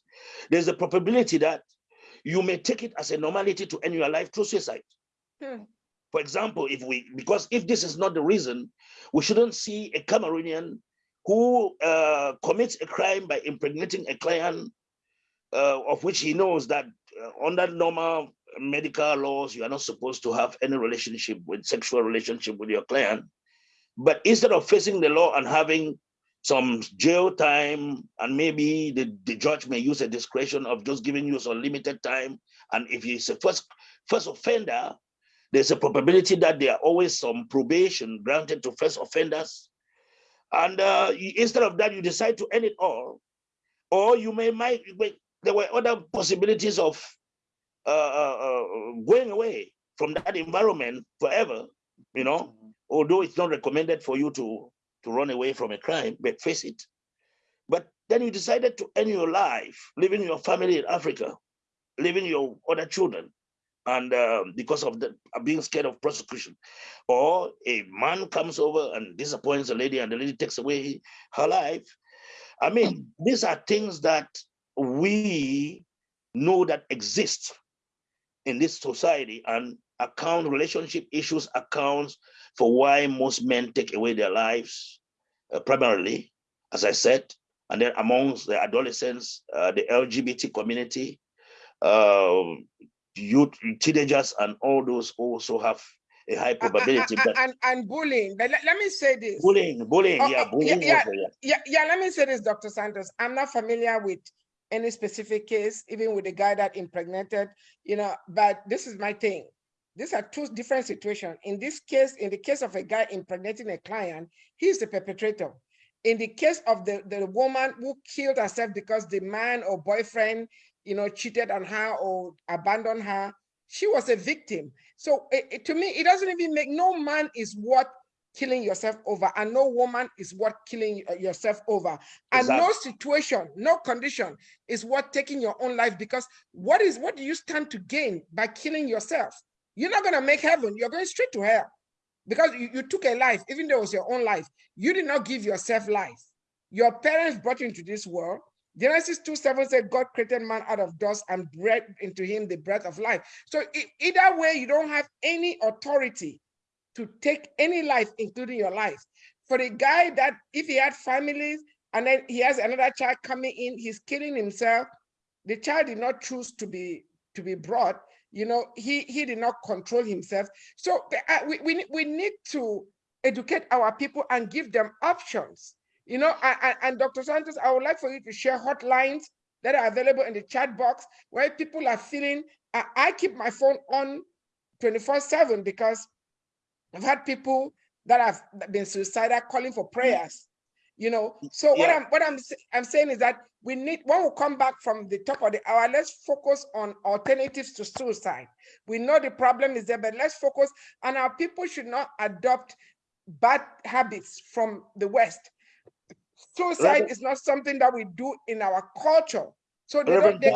there's a probability that you may take it as a normality to end your life through suicide. Hmm. For example, if we, because if this is not the reason, we shouldn't see a Cameroonian who uh, commits a crime by impregnating a client uh, of which he knows that uh, under normal medical laws, you are not supposed to have any relationship with sexual relationship with your client. But instead of facing the law and having some jail time, and maybe the, the judge may use a discretion of just giving you some limited time. And if he's a first, first offender, there's a probability that there are always some probation granted to first offenders. And uh, instead of that, you decide to end it all. Or you may, might, there were other possibilities of uh, uh, uh, going away from that environment forever, you know, although it's not recommended for you to, to run away from a crime, but face it. But then you decided to end your life, leaving your family in Africa, leaving your other children, and um, because of the uh, being scared of prosecution, or a man comes over and disappoints a lady, and the lady takes away her life. I mean, these are things that we know that exist in this society and account relationship issues accounts for why most men take away their lives uh, primarily as i said and then amongst the adolescents uh, the lgbt community uh, youth teenagers and all those also have a high probability a- a- And, and bullying. But let, let me say this. bullying bullying Oh, yeah oh, bullying yeah, also, yeah. Yeah, yeah, let me say this, Dr. Santos. I'm not familiar with any specific case, even with the guy that impregnated, you know, but this is my thing. These are two different situations. In this case, in the case of a guy impregnating a client, he's the perpetrator. In the case of the, the woman who killed herself because the man or boyfriend, you know, cheated on her or abandoned her, she was a victim. So it- it- to me, it doesn't even make, no man is worth killing yourself over and no woman is worth killing uh, yourself over. And no situation no condition is worth taking your own life because what is what do you stand to gain by killing yourself? You're not going to make heaven you're going straight to hell because you, you took a life even though it was your own life you did not give yourself life. Your parents brought you into this world. Genesis 2 7 said god created man out of dust and breathed into him the breath of life. So either way you don't have any authority to take any life, including your life. For the guy that if he had families and then he has another child coming in, he's killing himself. The child did not choose to be to be brought. You know, he he did not control himself. So uh, we, we we need to educate our people and give them options. You know, and, and, Dr. Santos, I would like for you to share hotlines that are available in the chat box where people are feeling. I keep my phone on 24/7 because I've had people that have been suicidal calling for prayers. You know, so what Yeah. I'm what I'm I'm saying is that we need when we come back from the top of the hour, let's focus on alternatives to suicide. We know the problem is there, but let's focus and our people should not adopt bad habits from the West. Suicide Reverend- is not something that we do in our culture. So they don't Reverend they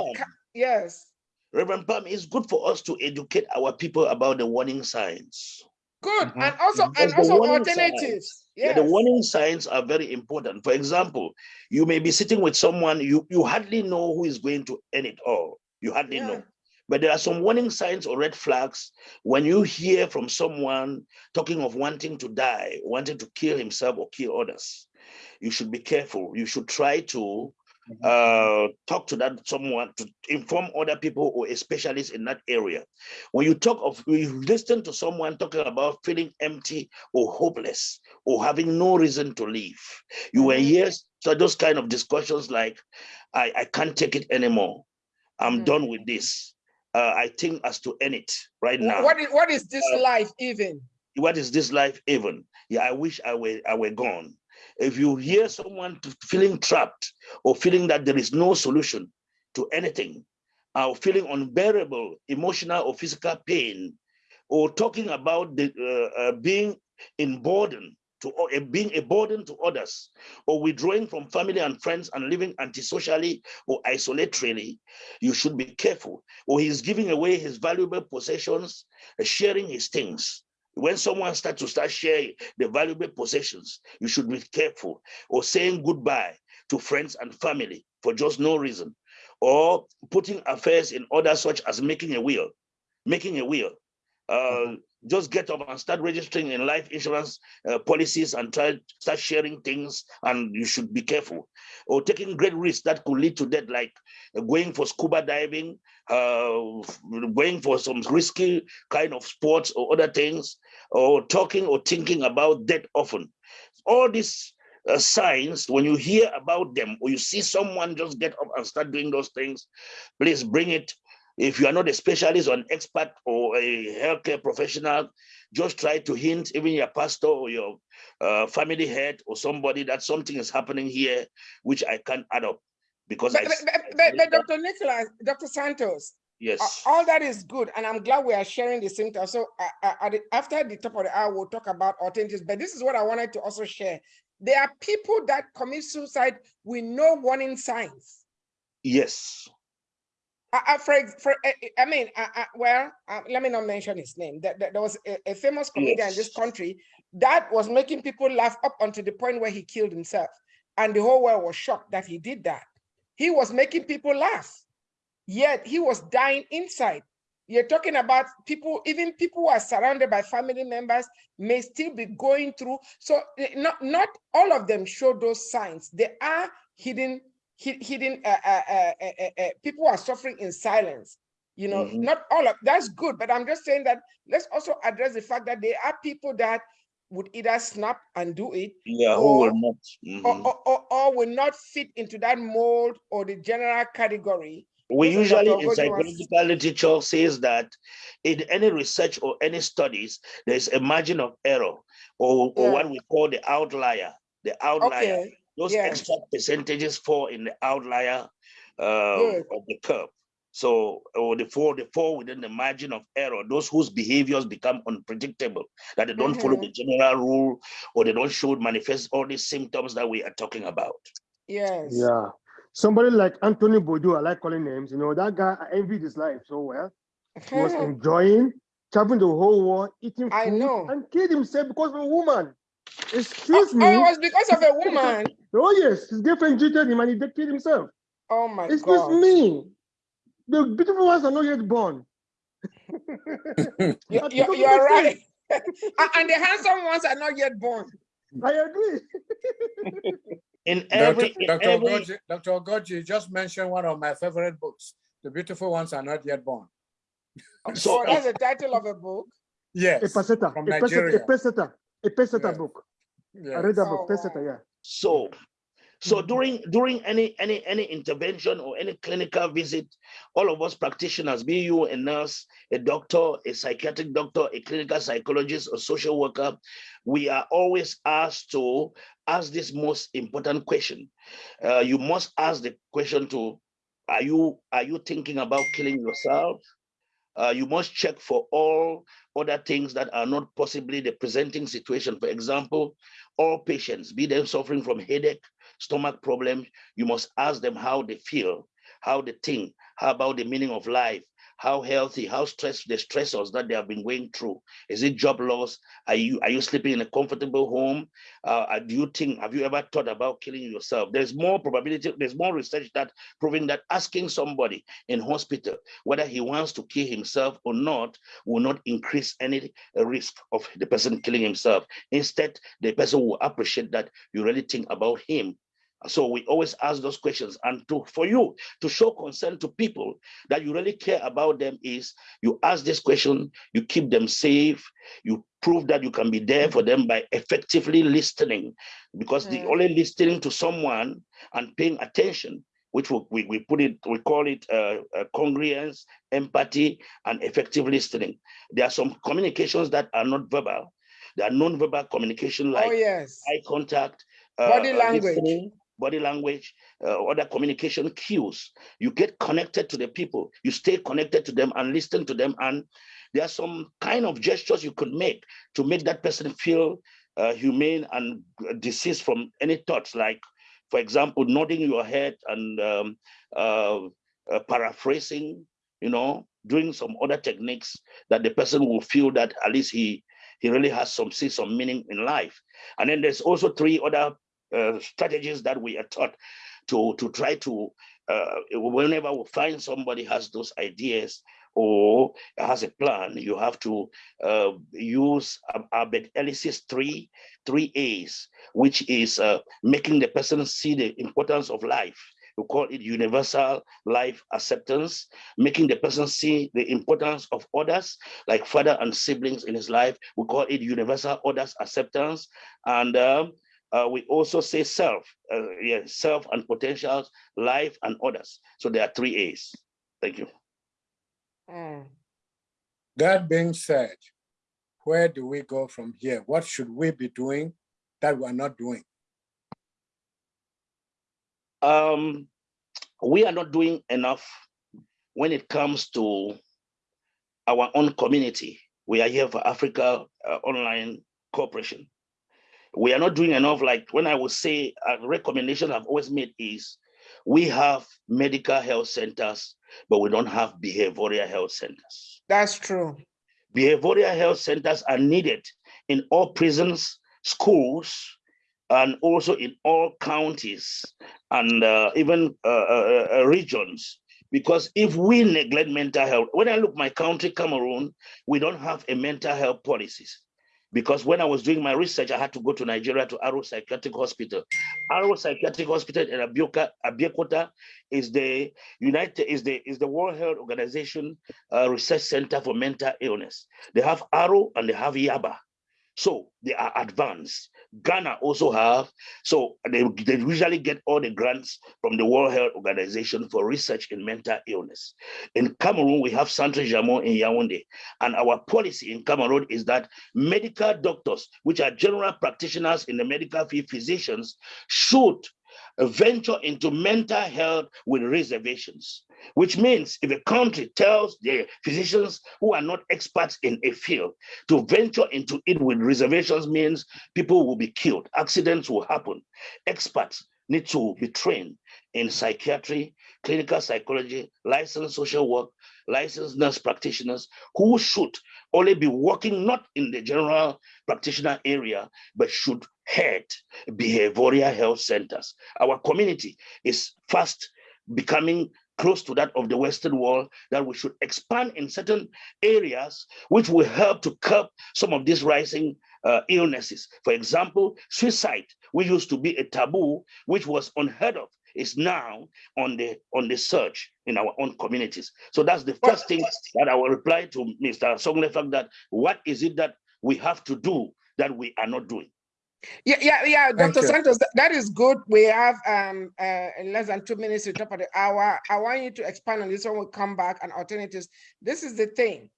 yes. reverend Pam, it's good for us to educate our people about the warning signs Good. Mhm. And also and Because also alternatives. signs- Yeah, the warning signs are very important. For example, you may be sitting with someone you you hardly know who is going to end it all. You hardly Yeah. know. But there are some warning signs or red flags when you hear from someone talking of wanting to die, wanting to kill himself or kill others. You should be careful. You should try to uh, talk to that someone to inform other people or a specialist in that area. When you talk of, you listen to someone talking about feeling empty or hopeless or having no reason to live, you will Mhm. hear so those kind of discussions like, I, I can't take it anymore. I'm Mhm. done with this. Uh, I think as to end it right now What is, what is this Uh, life even? what is this life even? Yeah, I wish I were I were gone. If you hear someone feeling trapped or feeling that there is no solution to anything, or feeling unbearable emotional or physical pain, or talking about the uh, uh, being in burden to uh, being a burden to others, or withdrawing from family and friends and living antisocially or isolatorily, you should be careful. Or he's giving away his valuable possessions, uh, sharing his things when someone starts to start sharing the valuable possessions, you should be careful or saying goodbye to friends and family for just no reason, or putting affairs in order such as making a will, making a will. Uh, just get up and start registering in life insurance uh, policies and try start sharing things and you should be careful or taking great risks that could lead to death like going for scuba diving uh, going for some risky kind of sports or other things or talking or thinking about death often. All these uh, signs, when you hear about them or you see someone just get up and start doing those things, please bring it. If you are not a specialist or an expert or a healthcare professional, just try to hint, even your pastor or your uh, family head or somebody that something is happening here, which I can't add up because But, I but, but, I but, see but that- Dr. Nicholas, Dr. Santos, yes. all that is good, and I'm glad we are sharing the symptoms. So at the- after the top of the hour, we'll talk about alternatives, but this is what I wanted to also share. There are people that commit suicide with no warning signs. Yes. Uh, for, for I mean, uh, uh, well, uh, let me not mention his name. That there was a, a famous comedian in this country that was making people laugh up until the point where he killed himself, and the whole world was shocked that he did that. He was making people laugh, yet he was dying inside. You're talking about people, even people who are surrounded by family members may still be going through. So eh, not not all of them show those signs. There are hidden hi- hidden uh, uh, uh, uh, uh, uh, people are suffering in silence. You know, Mhm. not all of that's good, but I'm just saying that let's also address the fact that there are people that would either snap and do it Yeah, who will or- not? or, Mhm. or, or, or will not fit into that mold or the general category. We usually in psychological literature says that in any research or any studies, there's a margin of error or, or Yeah. what we call the outlier. The outlier. Okay, Those yeah. extra percentages fall in the outlier uh, Good. of the curve. So, or the fall, the fall within the margin of error. Those whose behaviors become unpredictable, that they don't follow the general rule, or they don't show manifest all these symptoms that we are talking about. yes. Yeah. Somebody like Anthony Bourdain, I like calling names, you know, that guy, I envied his life so well. He was enjoying, traveling the whole world, eating food, I know. and killed himself because of a woman. Oh, Excuse oh, me. Oh, it was because of a woman. Oh, yes, his girlfriend cheated him and he did- killed himself. Oh my Excuse God. me. The beautiful ones are not yet born. You, That you, doesn't you are right. and, and the handsome ones are not yet born. I agree. In every, Dr. in Dr. every Ogoji, Dr. Ogoji just mentioned one of my favorite books. The beautiful ones are not yet born. Oh, so oh, that's uh, the title of a book. Yes. A peseta, from a peseta, Nigeria. a peseta, a peseta Yeah. book. yes. I read that Oh, book, peseta, wow. yeah. So, so Mhm. during during any any any intervention or any clinical visit, all of us practitioners, be you a nurse, a doctor, a psychiatric doctor, a clinical psychologist, or social worker, we are always asked to ask this most important question. Uh, you must ask the question to: Are you are you thinking about killing yourself? Uh, you must check for all other things that are not possibly the presenting situation. For example, all patients, be them suffering from headache, stomach problems, you must ask them how they feel, how they think, how about the meaning of life, how healthy, how stressed the stressors that they have been going through. Is it job loss? Are you are you sleeping in a comfortable home? Uh, do you think have you ever thought about killing yourself? There's more probability. There's more research that proving that asking somebody in hospital whether he wants to kill himself or not will not increase any uh, risk of the person killing himself. Instead, the person will appreciate that you really think about him so we always ask those questions. And to for you to show concern to people that you really care about them is you ask this question, you keep them safe, you prove that you can be there for them by effectively listening. Because the only listening to someone and paying attention, which we, we, we put it, we call it uh, uh, congruence, empathy, and effective listening. There are some communications that are not verbal. There are non-verbal communication like Oh, yes. eye contact, uh, Body uh, language. Body language, uh, other communication cues. You get connected to the people, you stay connected to them and listen to them. And there are some kind of gestures you could make to make that person feel uh, humane and deceased from any thoughts, like, for example, nodding your head and um, uh, uh, paraphrasing, you know, doing some other techniques that the person will feel that at least he he really has some see some meaning in life. And then there's also three other uh, strategies that we are taught to to try to uh, whenever we find somebody has those ideas or has a plan, you have to uh, use Ab- Albert Ellis's three three A's, which is uh, making the person see the importance of life. We call it universal life acceptance, making the person see the importance of others, like father and siblings in his life. We call it universal others acceptance, and um, uh, we also say self, uh, yeah, self and potentials, life and others. So there are three A's. Thank you. Mm. That being said, where do we go from here? What should we be doing that we're not doing? Um, we are not doing enough when it comes to our own community. We are here for Africa uh, Online Corporation. We are not doing enough. Like when I would say a recommendation I've always made is we have medical health centers, but we don't have behavioral health centers. That's true. Behavioral health centers are needed in all prisons, schools, and also in all counties and uh, even uh, uh, uh, regions. Because if we neglect mental health, when I look my country, Cameroon, we don't have a mental health policies. Because when I was doing my research, I had to go to Nigeria to Aro Psychiatric Hospital. Aro Psychiatric Hospital in Abeokuta is the United is the is the World Health Organization uh, Research Center for Mental Illness. They have Aro and they have Yaba. So they are advanced. Ghana also have, so they, they usually get all the grants from the World Health Organization for research in mental illness. In Cameroon, we have Centre Jamot in Yaoundé. And our policy in Cameroon is that medical doctors, which are general practitioners in the medical field, physicians, should venture into mental health with reservations, which means if a country tells their physicians who are not experts in a field to venture into it with reservations means people will be killed, accidents will happen. Experts need to be trained in psychiatry, clinical psychology, licensed social work, licensed nurse practitioners who should only be working not in the general practitioner area, but should head behavioral health centers. Our community is fast becoming close to that of the Western world, that we should expand in certain areas which will help to curb some of these rising uh, illnesses. For example, suicide, which used to be a taboo, which was unheard of, is now on the on the search in our own communities. So that's the first thing that I will reply to Mr. Songlefak that what is it that we have to do that we are not doing? Yeah, yeah, yeah, Thank Dr. you. Santos, that- is good. We have um uh in less than two minutes to top of the hour. I want you to expand on this one. we come back and alternatives. This is the thing.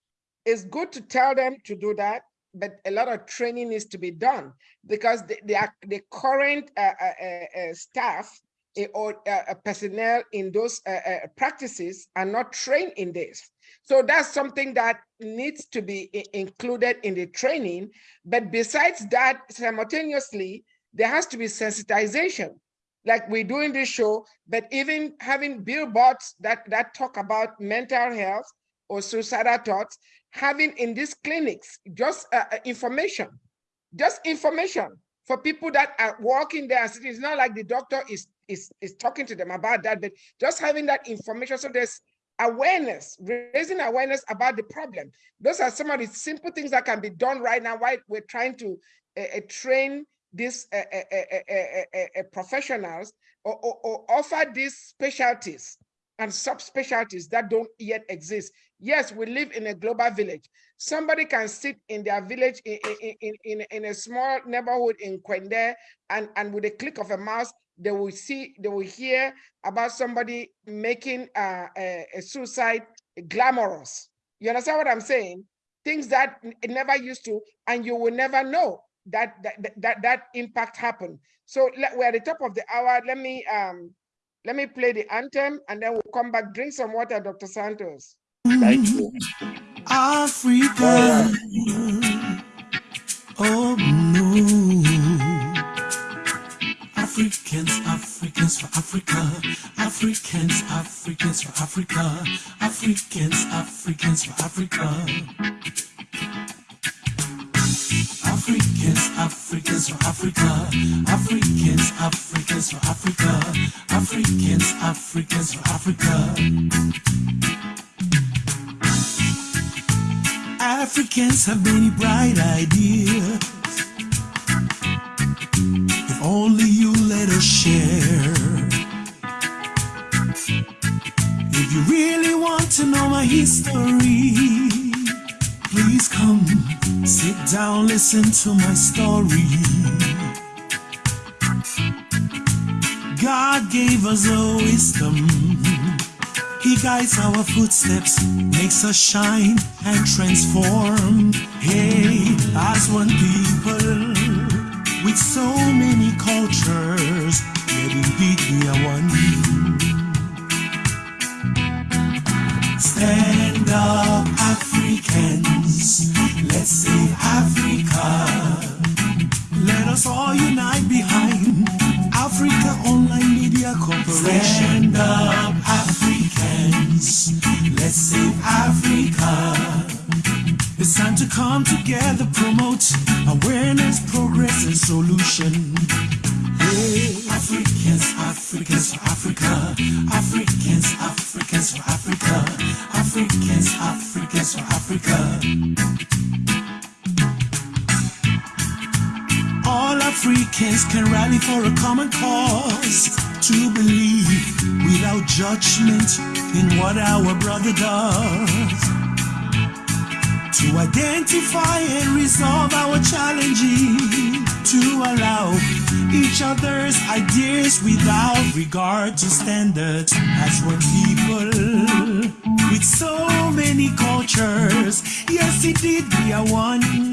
It's good to tell them to do that, but a lot of training needs to be done because the the, the current uh, uh, uh, uh, staff or uh, uh, personnel in those uh, uh, practices are not trained in this. So that's something that needs to be included in the training. But besides that, simultaneously, there has to be sensitization, like we do in this show, but even having billboards that, that talk about mental health or suicidal thoughts, having in these clinics just information, just information for people that are walking there. It's not like the doctor is, is, is talking to them about that, but just having that information. So there's awareness, raising awareness about the problem. Those are some of the simple things that can be done right now while we're trying to uh, uh, train these uh, professionals or, or, or offer these specialties and subspecialties that don't yet exist. Yes, we live in a global village. Somebody can sit in their village in, in, in, in a small neighborhood in Kwende and, and with a click of a mouse, they will see, they will hear about somebody making uh, a, a suicide glamorous. You understand what I'm saying? Things that it never used to, and you will never know that that that, that impact happened. So we're at the top of the hour. Let me um let me play the anthem and then we'll come back. Drink some water, Dr. Santos. Thank you. Africa. Oh no. Africans, Africans for Africa. Africans, Africans for Africa. Africans, Africans for Africa. Africans, Africans for Africa. Africans, Africans for Africa. Africans, Africans for Africa. Africans have many bright ideas. If only you let us share. If you really want to know my history, please come sit down, listen to my story. God gave us a wisdom. He guides our footsteps, makes us shine and transform. Hey, as one people with so many regard to standards as one people with so many cultures. Yes, indeed, we are one.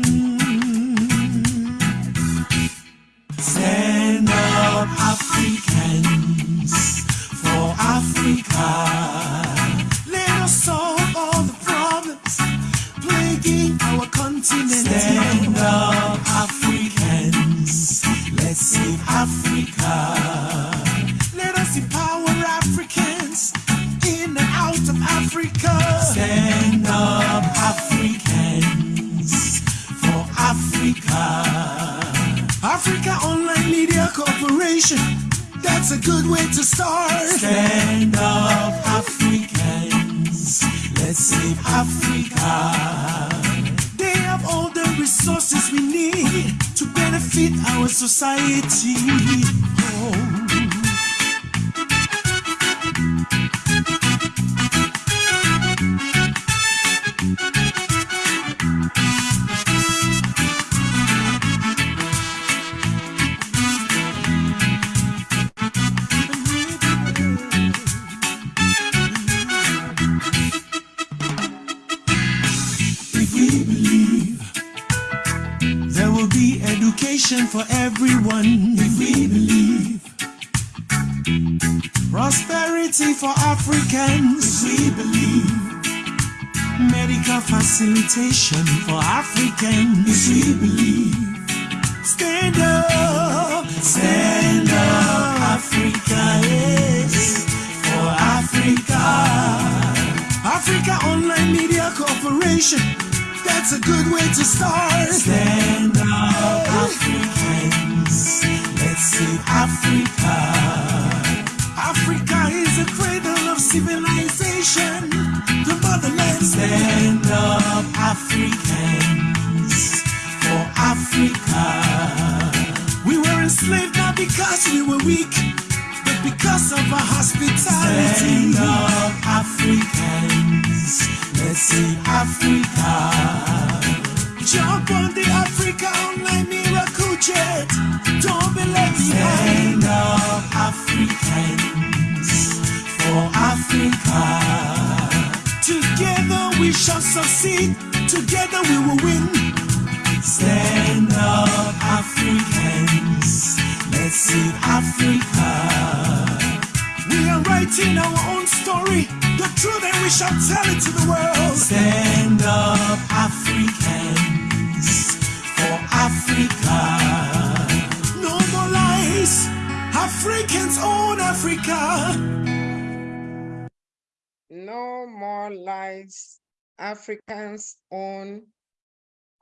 Africa. Africa is a cradle of civilization. The motherland. Stand up, Africans. For Africa. We were enslaved not because we were weak, but because of our hospitality. Stand up, Africans. Let's save Africa. Jump on the Africa Online Miracle Jet. Don't be left behind. Stand up, Africans. For Africa. Together we shall succeed. Together we will win. Stand up, Africans. Let's save Africa. We are writing our own story. The truth, and we shall tell it to the world. Stand up, No more lies. Africans own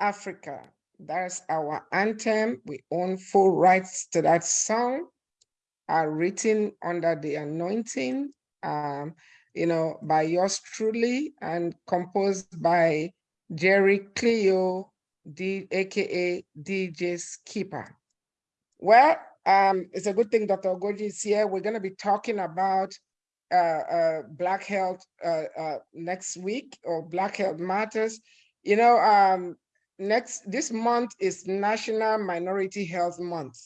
Africa. That's our anthem. We own full rights to that song. Are written under the anointing, um, you know, by yours truly and composed by Jerry Cleo, D, aka DJ Skipper. Well, um, it's a good thing Dr. Ogoji is here. We're going to be talking about Black Health uh, uh, next week or Black Health Matters. You know, um, next this month is National Minority Health Month.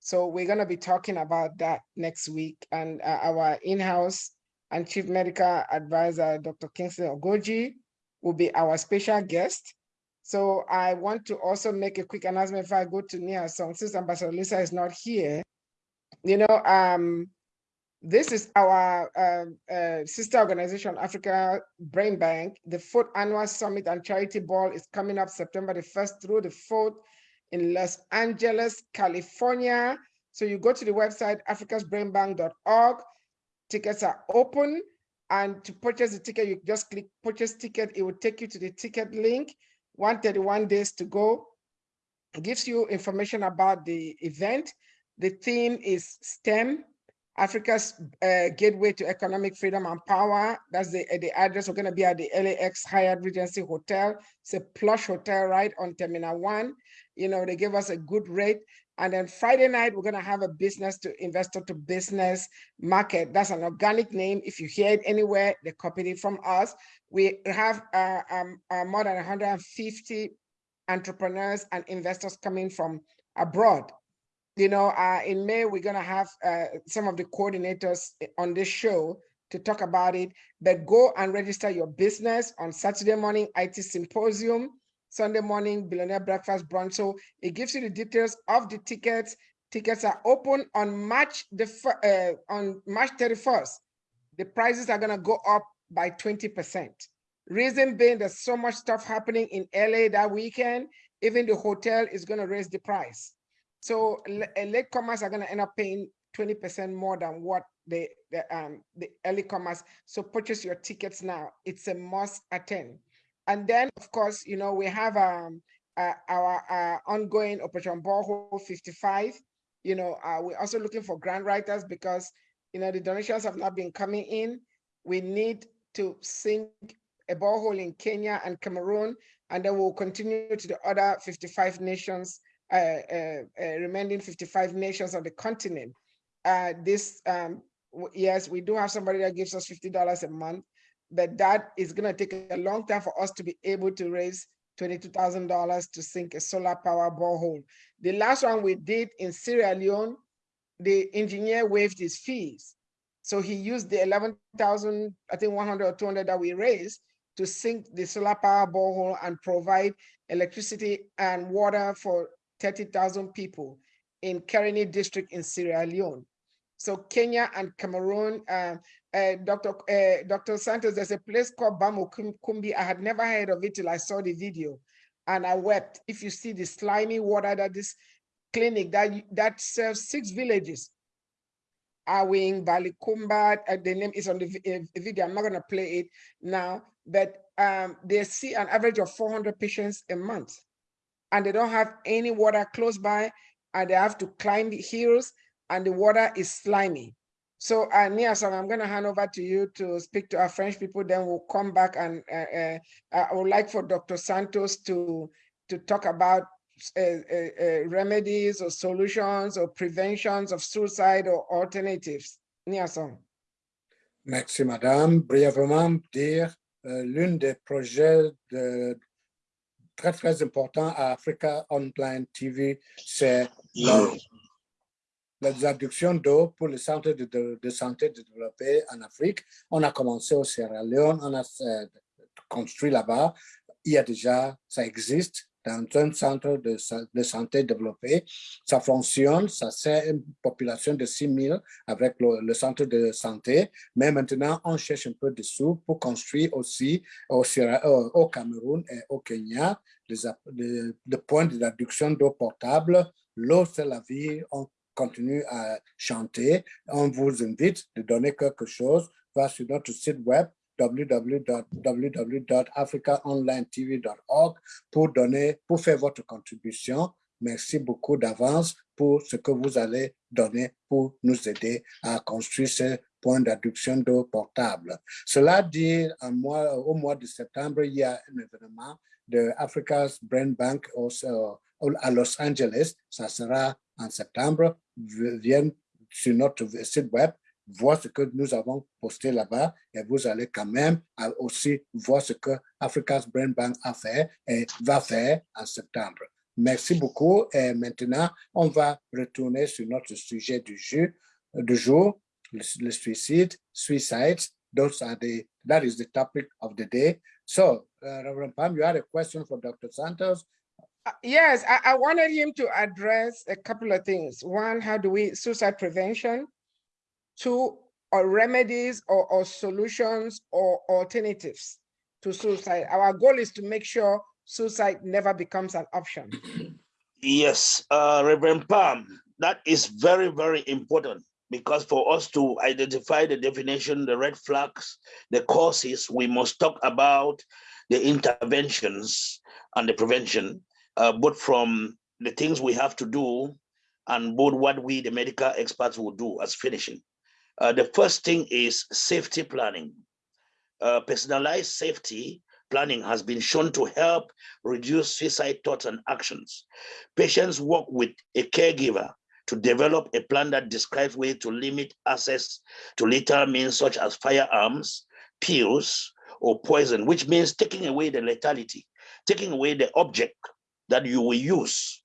So we're going to be talking about that next week. And uh, our in-house and chief medical advisor, Dr. Kingsley Ogoji, will be our special guest. So I want to also make a quick announcement if I go to Nia Song, since Ambassador Lisa is not here. You know, um, this is our uh, uh, sister organization, Africa Brain Bank. The fourth annual summit and charity ball is coming up September the 1st through the 4th in Los Angeles, California. So you go to the website, africasbrainbank.org. Tickets are open. And to purchase the ticket, you just click purchase ticket. It will take you to the ticket link. 131 days to go. It gives you information about the event. The theme is STEM, Africa's uh, gateway to economic freedom and power. That's the, uh, the address. We're going to be at the LAX Hyatt Regency Hotel. It's a plush hotel right on Terminal 1. You know, they give us a good rate. And then Friday night, we're going to have a business to investor to business market. That's an organic name. If you hear it anywhere, they copied it from us. We have uh, um, uh, more than 150 entrepreneurs and investors coming from abroad you know, uh, in May, we're going to have uh, some of the coordinators on this show to talk about it. But go and register your business on Saturday morning, IT Symposium, Sunday morning, Billionaire Breakfast Brunch. So it gives you the details of the tickets. Tickets are open on March the uh, on March 31st. The prices are going to go up by 20%. Reason being, there's so much stuff happening in LA that weekend. Even the hotel is going to raise the price. So late comers are going to end up paying 20% more than what the, the, um, the early comers. So purchase your tickets now. It's a must attend. And then, of course, you know, we have um, uh, our uh, ongoing Operation Borehole 55. You know, uh, we're also looking for grant writers because, you know, the donations have not been coming in. We need to sink a borehole in Kenya and Cameroon, and then we'll continue to the other 55 nations Uh, uh, uh, remaining 55 nations on the continent. this, um, yes, we do have somebody that gives us $50 a month, but that is going to take a long time for us to be able to raise $22,000 to sink a solar power borehole. The last one we did in Sierra Leone, the engineer waived his fees. So he used the 11,000, I think 100 or 200 that we raised to sink the solar power borehole and provide electricity and water for 30,000 people in Kereni district in Sierra Leone. So Kenya and Cameroon, uh, uh, Dr. Uh, Dr. Santos, there's a place called Bamo Kumbi. I had never heard of it till I saw the video and I wept. If you see the slimy water that this clinic that, that serves six villages, Awing, Balikumba, uh, the name is on the uh, video. I'm not gonna play it now, but um, they see an average of 400 patients a month, and they don't have any water close by, and they have to climb the hills, and the water is slimy. So, uh, Niasong, I'm going to hand over to you to speak to our French people. Then we'll come back, and uh, uh, I would like for Dr. Santos to to talk about uh, uh, uh, remedies or solutions or preventions of suicide or alternatives. Niasong. Merci, madame. Brièvement, dire euh, l'une des projets de, très, très importants à Africa Online TV, c'est la, d'eau pour les centres de, santé développés en Afrique. On a commencé au Sierra Leone, on a euh, construit là-bas. Il y a déjà, ça existe dans un centre de, de, santé développé. Ça fonctionne, ça c'est une population de 6 000 avec le, centre de santé. Mais maintenant, on cherche un peu de sous pour construire aussi au, au Cameroun et au Kenya des, points d'adduction d'eau potable. L'eau, c'est la vie. On continue à chanter. On vous invite de donner quelque chose. Va sur notre site web www.africaonlinetv.org pour donner, pour faire votre contribution. Merci beaucoup d'avance pour ce que vous allez donner pour nous aider à construire ce point d'adduction d'eau portable. Cela dit, mois, au mois de septembre, il y a un événement de Africa's Brain Bank au, à Los Angeles. Ça sera en septembre. Viennent sur notre site web voir ce que nous avons posté là-bas et vous allez quand même aussi voir ce que Africa's Brain Bank a fait et va faire en septembre. Merci beaucoup et maintenant on va retourner sur notre sujet du, jour, le, le suicide, suicides. Those are the, that is the topic of the day. So, uh, Reverend Pam, you had a question for Dr. Santos? Uh, yes, I, I wanted him to address a couple of things. One, how do we suicide prevention? Two or remedies or, or solutions or alternatives to suicide. Our goal is to make sure suicide never becomes an option. Yes, uh, Reverend Pam, that is very, very important because for us to identify the definition, the red flags, the causes, we must talk about the interventions and the prevention, uh, both from the things we have to do and both what we, the medical experts, will do as finishing. Uh, the first thing is safety planning. Uh, personalized safety planning has been shown to help reduce suicide thoughts and actions. Patients work with a caregiver to develop a plan that describes ways to limit access to lethal means such as firearms, pills, or poison, which means taking away the lethality, taking away the object that you will use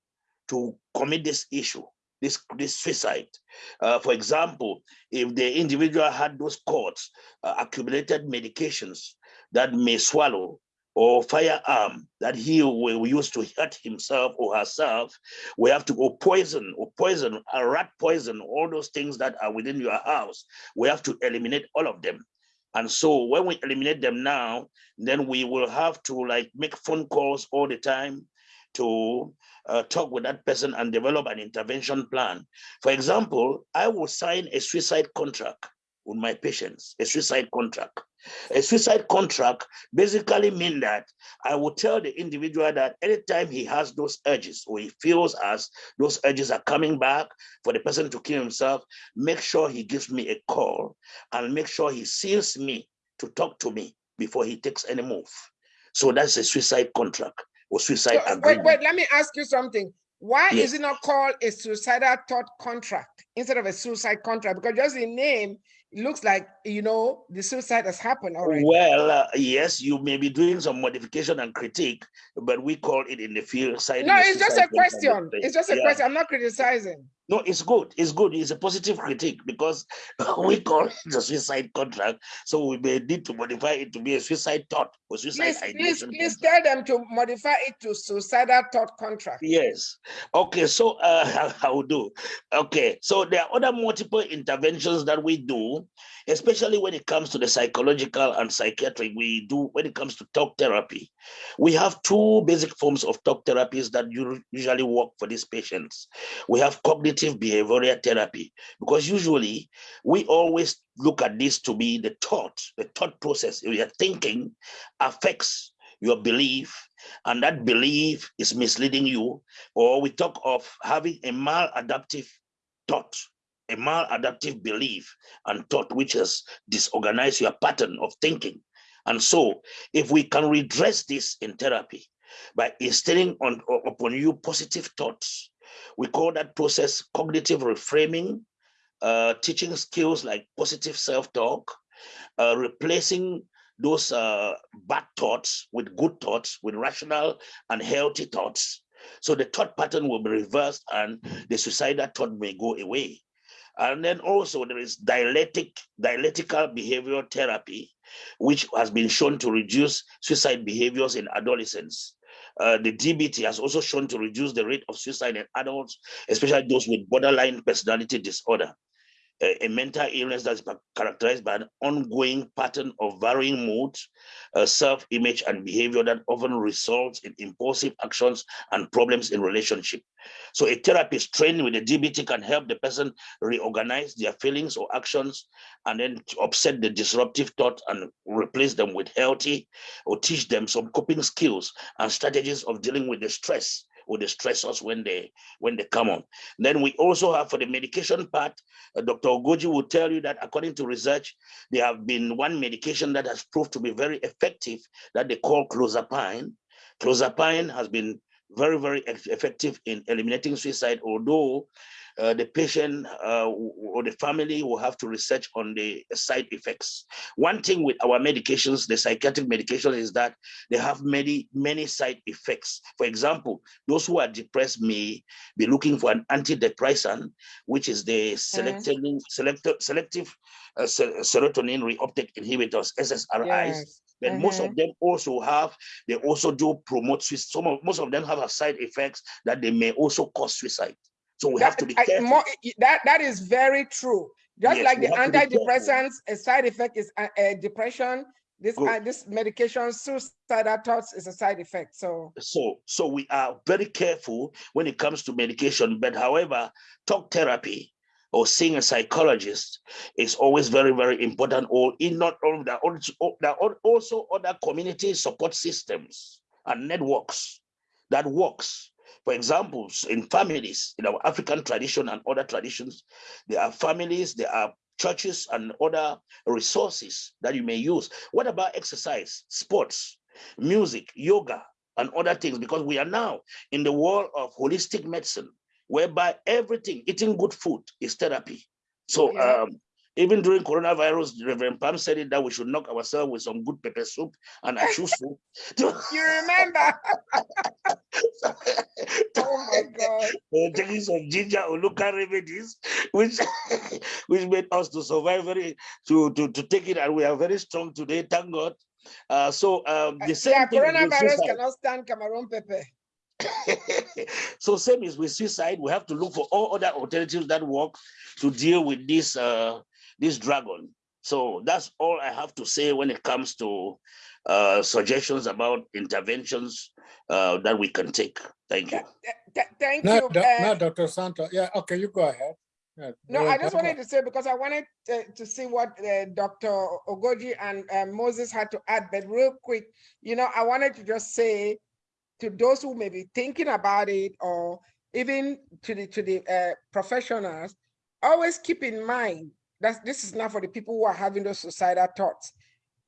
to commit this issue this, this suicide. Uh, for example, if the individual had those cords, uh, accumulated medications that may swallow or firearm that he will use to hurt himself or herself, we have to go poison or poison, a rat poison, all those things that are within your house. We have to eliminate all of them. And so when we eliminate them now, then we will have to like make phone calls all the time to uh, talk with that person and develop an intervention plan. For example, I will sign a suicide contract with my patients, a suicide contract. A suicide contract basically means that I will tell the individual that anytime he has those urges or he feels as those urges are coming back for the person to kill himself, make sure he gives me a call and make sure he sees me to talk to me before he takes any move. So that's a suicide contract or suicide so, agreement. Wait, wait, let me ask you something. Why yes. is it not called a suicidal thought contract instead of a suicide contract? Because just the name it looks like you know the suicide has happened already. Well, uh, yes, you may be doing some modification and critique, but we call it in the field side. No, it's just a question. It's just a yeah. question. I'm not criticizing. No, it's good. It's good. It's a positive critique because we call it a suicide contract. So we may need to modify it to be a suicide thought or suicide please, please, please tell them to modify it to suicidal thought contract. Yes. Okay. So uh, I will do. Okay. So there are other multiple interventions that we do, especially when it comes to the psychological and psychiatric. We do when it comes to talk therapy. We have two basic forms of talk therapies that usually work for these patients. We have cognitive behavioral therapy because usually we always look at this to be the thought, the thought process. Your thinking affects your belief, and that belief is misleading you. Or we talk of having a maladaptive thought, a maladaptive belief and thought, which has disorganized your pattern of thinking. And so, if we can redress this in therapy by instilling on upon you positive thoughts, we call that process cognitive reframing, uh, teaching skills like positive self-talk, uh, replacing those uh, bad thoughts with good thoughts, with rational and healthy thoughts. So the thought pattern will be reversed and the suicidal thought may go away. And then also there is dialectic, dialectical behavioral therapy, which has been shown to reduce suicide behaviors in adolescents. Uh, the DBT has also shown to reduce the rate of suicide in adults, especially those with borderline personality disorder a, mental illness that's characterized by an ongoing pattern of varying moods, uh, self-image and behavior that often results in impulsive actions and problems in relationship. So a therapist trained with the DBT can help the person reorganize their feelings or actions and then upset the disruptive thought and replace them with healthy or teach them some coping skills and strategies of dealing with the stress or the stressors when they when they come on. Then we also have for the medication part, uh, Dr. Ogoji will tell you that according to research, there have been one medication that has proved to be very effective that they call clozapine. Clozapine has been very, very effective in eliminating suicide, although uh, the patient uh, or the family will have to research on the side effects. One thing with our medications, the psychiatric medications, is that they have many, many side effects. For example, those who are depressed may be looking for an antidepressant, which is the selective, selective, selective uh, serotonin reuptake inhibitors, SSRIs. Yes. But mm -hmm. most of mm-hmm. them also have, they also do promote suicide. Some of, most of them have a side effects that they may also cause suicide. So we that, have to be careful. I, more, that, that is very true. Just yes, like the antidepressants, a side effect is a, a depression. This uh, this medication, suicidal thoughts, is a side effect. So so so we are very careful when it comes to medication. But however, talk therapy or seeing a psychologist is always very very important. Or in not all that, there are also other community support systems and networks that works for examples, in families, in our African tradition and other traditions, there are families, there are churches and other resources that you may use. What about exercise, sports, music, yoga, and other things? Because we are now in the world of holistic medicine, whereby everything, eating good food is therapy. So yeah. um, even during coronavirus, Reverend Pam said it that we should knock ourselves with some good pepper soup and achu soup. you remember? oh my God. Taking some ginger or local remedies, which which made us to survive very to, to, to take it, and we are very strong today, thank God. Uh, so um, the same yeah, coronavirus cannot stand Cameroon pepper. so same is with suicide. We have to look for all other alternatives that work to deal with this uh, this dragon. So that's all I have to say when it comes to uh, suggestions about interventions uh, that we can take. Thank you. Thank no, you. Do, uh, no, Dr. Santo. Yeah, okay, you go ahead. Yeah, no, I just wanted to say because I wanted to, to see what uh, Dr. Ogoji and uh, Moses had to add, but real quick, you know, I wanted to just say to those who may be thinking about it or even to the to the uh, professionals, always keep in mind that this is not for the people who are having those suicidal thoughts.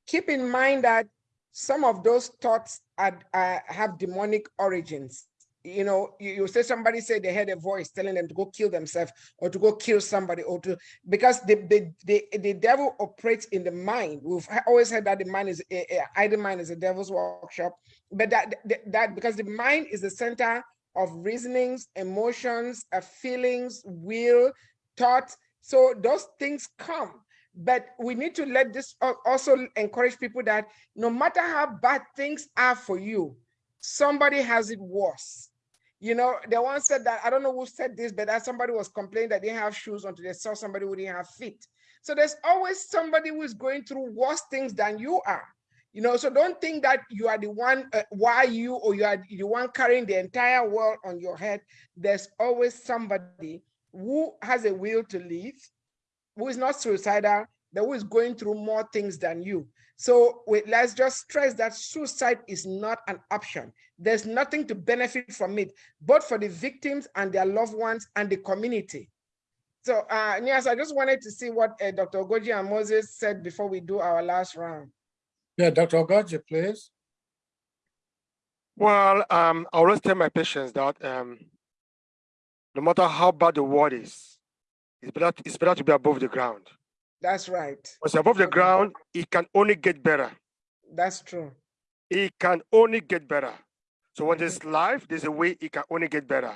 Keep in mind that some of those thoughts are, uh, have demonic origins. You know, you, you, say somebody said they heard a voice telling them to go kill themselves or to go kill somebody or to because the the the, the devil operates in the mind. We've always heard that the mind is a, a idle mind is a devil's workshop, but that, that because the mind is the center of reasonings, emotions, uh, feelings, will, thoughts. So those things come but we need to let this also encourage people that no matter how bad things are for you, somebody has it worse. You know, the one said that, I don't know who said this, but that somebody was complaining that they have shoes until they saw somebody who didn't have feet. So there's always somebody who is going through worse things than you are. You know, so don't think that you are the one, uh, why you, or you are the one carrying the entire world on your head. There's always somebody who has a will to live, who is not suicidal, but who is going through more things than you. So wait, let's just stress that suicide is not an option. There's nothing to benefit from it, both for the victims and their loved ones and the community. So uh, Nias, I just wanted to see what uh, Dr. Ogoji and Moses said before we do our last round. Yeah, Dr. Ogoji, please. Well, um, I always tell my patients that um, no matter how bad the world is, it's better, it's better to be above the ground. That's right. Because above the ground, it can only get better. That's true. It can only get better. So when there's life, there's a way it can only get better.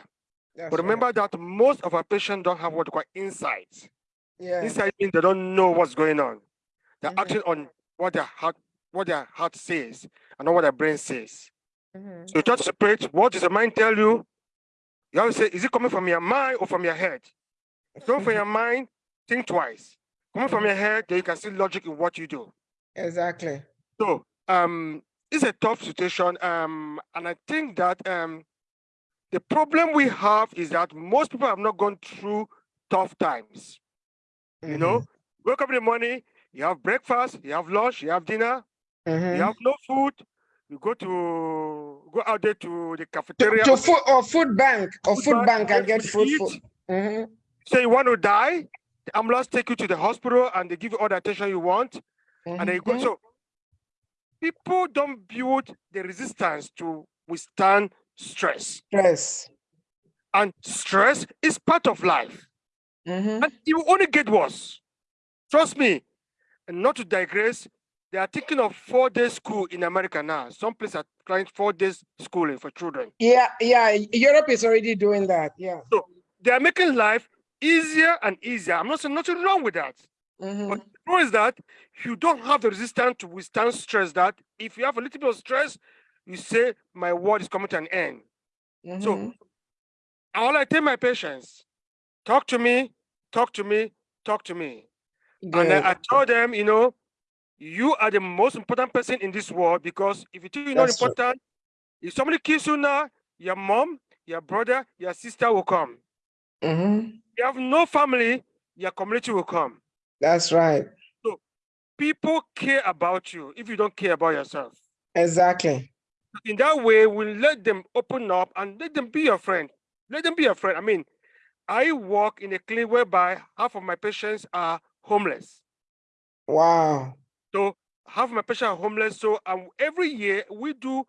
That's But right. remember that most of our patients don't have what we call insights. Yeah. Insight means they don't know what's going on. They're Mhm. acting on what their heart, what their heart says, and not what their brain says. Mhm. So you try to separate what does the mind tell you? You have to say, is it coming from your mind or from your head? If coming from your mind, think twice. Coming from your head, then you can see logic in what you do. Exactly. So um, it's a tough situation, um, and I think that um, the problem we have is that most people have not gone through tough times. You know, wake up in the morning, you have breakfast, you have lunch, you have dinner, Mhm. you have no food. You go to go out there to the cafeteria. to food or food bank or Food food bank, bank and get food food. to eat. Mhm. Say you want to die, the ambulance take you to the hospital and they give you all the attention you want, and then you go. Mhm. So people don't build the resistance to withstand stress, Stress. and stress is part of life, Mhm. and it will only get worse. Trust me. And not to digress, they are thinking of four day school in America now. Some places are trying four days schooling for children. Yeah, yeah. Europe is already doing that. Yeah. So they are making life easier and easier. I'm not saying nothing wrong with that. Mhm. But the problem is that you don't have the resistance to withstand stress. That if you have a little bit of stress, you say, My world is coming to an end. So Mhm. all I tell my patients, talk to me, talk to me, talk to me. And Good. I, I tell them, you know, you are the most important person in this world because if you think you're not That's true. important, if somebody kills you now, your mom, your brother, your sister will come. Mhm. you have no family, your community will come. That's right. So People care about you if you don't care about yourself. Exactly. In that way, we let them open up and let them be your friend. Let them be your friend. I mean, I work in a clinic whereby half of my patients are homeless. Wow. So half my patients are homeless. So um, every year we do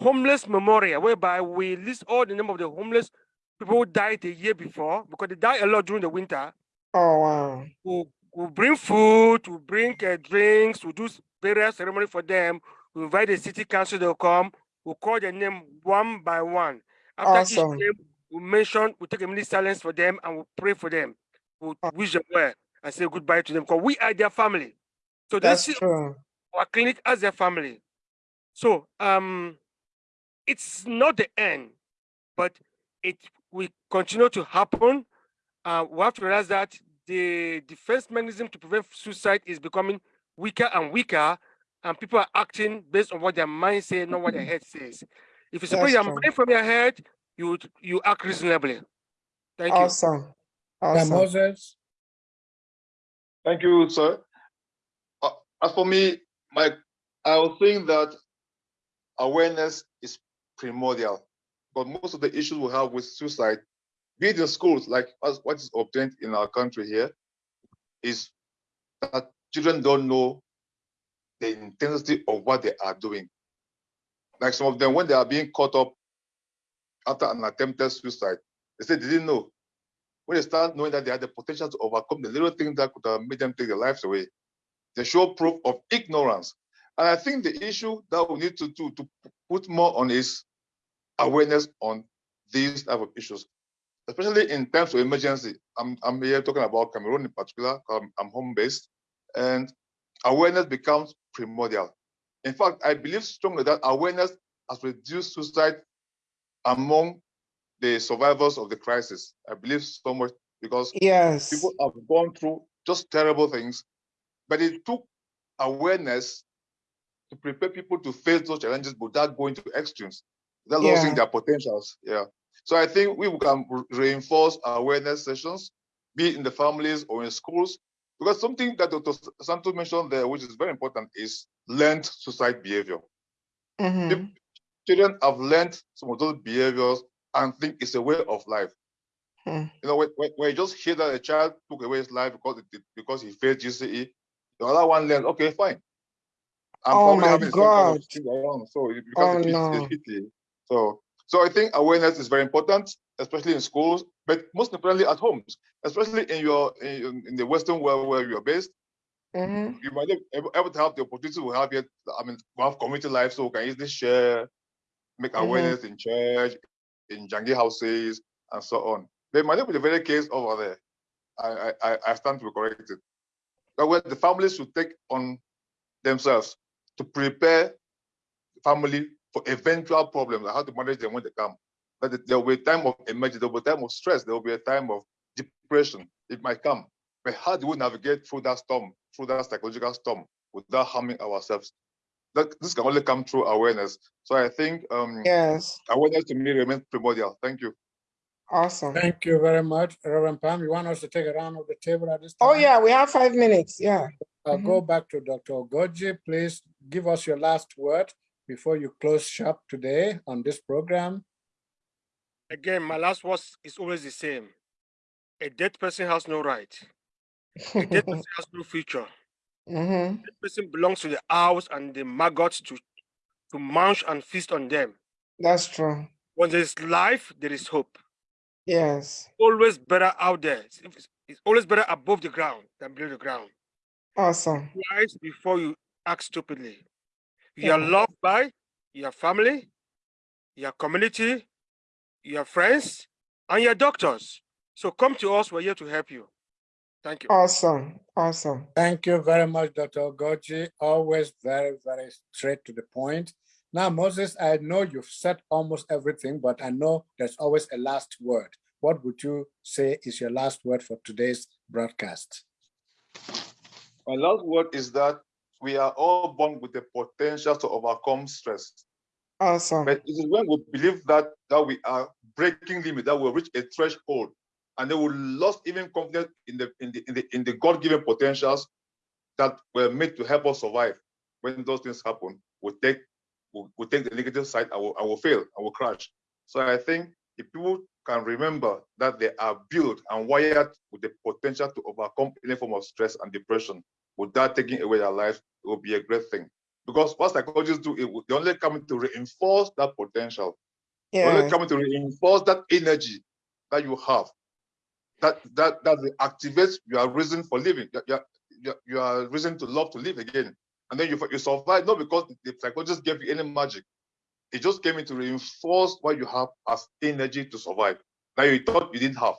homeless memorial, whereby we list all the name of the homeless people who died the year before because they die a lot during the winter. Oh wow. we'll, we'll bring food, we'll bring uh, drinks, we'll do various ceremony for them. We'll invite the city council, they'll come. We'll call their name one by one. After Awesome. each name, we'll mention, we'll take a minute silence for them and we'll pray for them. We'll Oh. wish them well and say goodbye to them because we are their family. So they That's see true. our clinic as their family. So um, it's not the end, but it will continue to happen. Uh, we have to realize that the defense mechanism to prevent suicide is becoming weaker and weaker, and people are acting based on what their mind says, not what their head says. If you separate That's your mind from your head, you would- you act reasonably. Thank you. Awesome. Yeah, Awesome. Moses. Thank you, sir. As for me, my I was saying that awareness is primordial, but most of the issues we have with suicide, be it in schools, like as what is obtained in our country here, is that children don't know the intensity of what they are doing. Like some of them, when they are being caught up after an attempted suicide, they say they didn't know. When they start knowing that they had the potential to overcome the little things that could have made them take their lives away, they show proof of ignorance. And I think the issue that we need to do to put more on is awareness on these type of issues, especially in times of emergency. I'm, I'm here talking about Cameroon in particular. I'm, I'm home based, and awareness becomes primordial. In fact, I believe strongly that awareness has reduced suicide among the survivors of the crisis. I believe so much because Yes. people have gone through just terrible things, but it took awareness to prepare people to face those challenges without going to extremes, without losing their potentials. Yeah. So I think we can reinforce awareness sessions, be it in the families or in schools, because something that Dr. Santos mentioned there, which is very important, is learned suicide behavior. Mhm. Children have learned some of those behaviors and think it's a way of life. Hmm. You know, when, when, when you just hear that a child took away his life because it, because he failed GCE, the other one learns, okay, fine. I'm Oh probably my having some kind God. of around, so it Oh, a no. a. So, so I think awareness is very important, especially in schools, but most importantly at homes, especially in your in, in the Western world where you are based. Mhm. You might not able, able to have the opportunity to have yet. I mean, we have community life, so we can easily share, make Mhm. awareness in church, in Jangi houses, and so on. They might not be the very case over there. I I, I- I stand to be corrected. But where the families should take on themselves to prepare the family for eventual problems and how to manage them when they come. That there will be a time of emergency, there will be a time of stress, there will be a time of depression. It might come. But how do we navigate through that storm, through that psychological storm, without harming ourselves? That this can only come through awareness. So I think um, Yes, awareness to me remains primordial. Thank you. Awesome. Thank you very much, Reverend Pam. You want us to take a round of the table at this time? Oh, yeah, we have five minutes, yeah. I'll go back to Dr. Ogoji. Please give us your last word before you close shop today on this program. Again, my last words is always the same. A dead person has no right. A dead person has no future. Mhm. Dead person belongs to the owls and the maggots to, to munch and feast on them. That's true. When there is life, there is hope. Yes, Always better out there. It's, it's- it's always better above the ground than below the ground. awesome. Twice before you act stupidly. You are loved by your family, your community, your friends, and your doctors. So come to us. We're here to help you. Thank you. Awesome, awesome. Thank you very much, Dr. Ogoji. Always very, very straight to the point. Now, Moses, I know you've said almost everything, but I know there's always a last word. What would you say is your last word for today's broadcast? My last word is that we are all born with the potential to overcome stress. Awesome. But it is when we believe that that we are breaking limit, that we'll reach a threshold, and then we lost even confidence in the in the in the, in the God-given potentials that were made to help us survive. When those things happen, we take we, we take the negative side and will, and will fail and will crash. So I think if people can remember that they are built and wired with the potential to overcome any form of stress and depression without taking away their life, it will be a great thing. Because what psychologists do, it, will- they only come to reinforce that potential. They only Yeah, come to reinforce that energy that you have. That that that activates your reason for living. Your, your, your, your reason to love to live again. And then you, you survive not because the psychologist gave you any magic. It just came in to reinforce what you have as energy to survive. Now you thought you didn't have.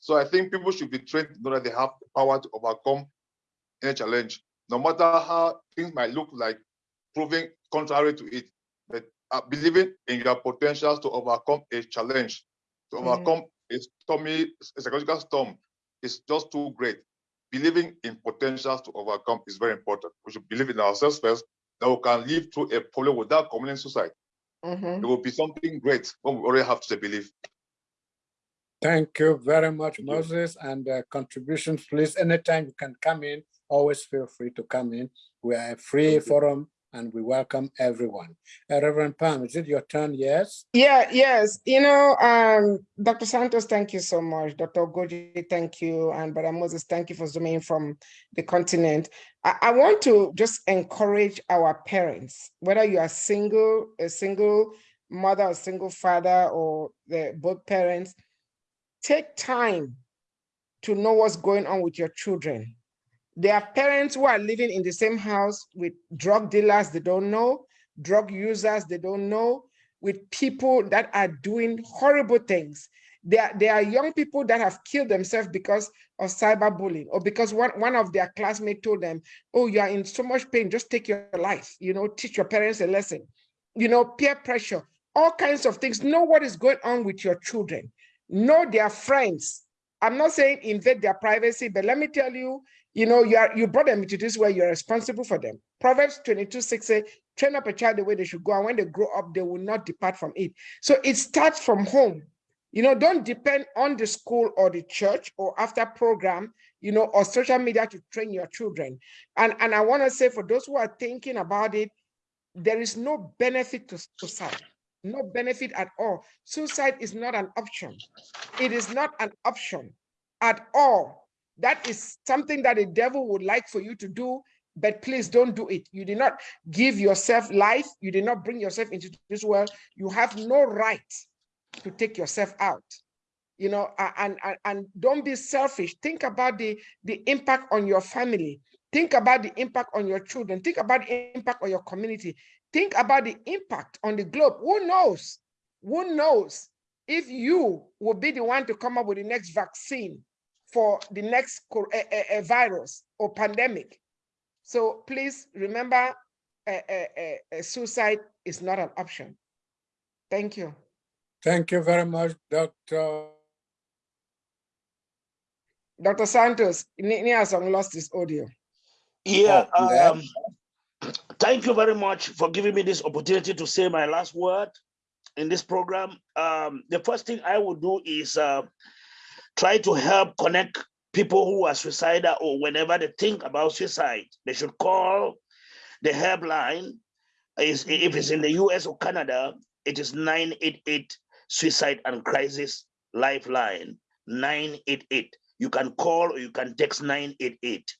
So I think people should be trained to know that they have the power to overcome any challenge, no matter how things might look like proving contrary to it. But uh, believing in your potentials to overcome a challenge, to Mhm. overcome a stormy a psychological storm is just too great. Believing in potentials to overcome is very important. We should believe in ourselves first, that we can live through a problem without committing suicide. mhm. It will be something great when we already have to believe. Thank you very much, Thank you. Moses, and uh, contributions, please. Anytime you can come in, always feel free to come in. We are a free Thank you. forum and we welcome everyone. Uh, Reverend Pam, is it your turn? Yes? Yeah, yes. You know, um, Dr. Santos, thank you so much. Dr. Goji, thank you. And Brother Moses, thank you for zooming in from the continent. I, I want to just encourage our parents, whether you are single, a single mother, a single father, or the, both parents, take time to know what's going on with your children. There are parents who are living in the same house with drug dealers they don't know, drug users they don't know, with people that are doing horrible things. There, are- there are young people that have killed themselves because of cyberbullying or because one, one of their classmates told them, oh, you are in so much pain, just take your life, you know, teach your parents a lesson. You know, peer pressure, all kinds of things. Know what is going on with your children. Know their friends. I'm not saying invade their privacy, but let me tell you, you know, you are you brought them into this where you're responsible for them. Proverbs 22, 6 say, train up a child the way they should go, and when they grow up, they will not depart from it. So it starts from home. You know, don't depend on the school or the church or after program, you know, or social media to train your children. And, and I want to say for those who are thinking about it, there is no benefit to suicide, no benefit at all. Suicide is not an option. It is not an option at all. That is something that the devil would like for you to do, but please don't do it. You did not give yourself life. You did not bring yourself into this world. You have no right to take yourself out. You know and, and and don't be selfish. Think about the the impact on your family. Think about the impact on your children. Think about the impact on your community. Think about the impact on the globe. Who knows? Who knows if you will be the one to come up with the next vaccine for the next a, a, eh, eh, eh, virus or pandemic so please remember a, suicide is not an option thank you Thank you very much, Dr. Dr. Santos, Niasong lost his audio. Yeah, Oh, um, yeah. um, thank you very much for giving me this opportunity to say my last word in this program. Um, the first thing I will do is uh, try to help connect people who are suicidal or whenever they think about suicide, they should call the helpline. Is if it's in the US or Canada, it is 988 Suicide and Crisis Lifeline 988. You can call or you can text 988.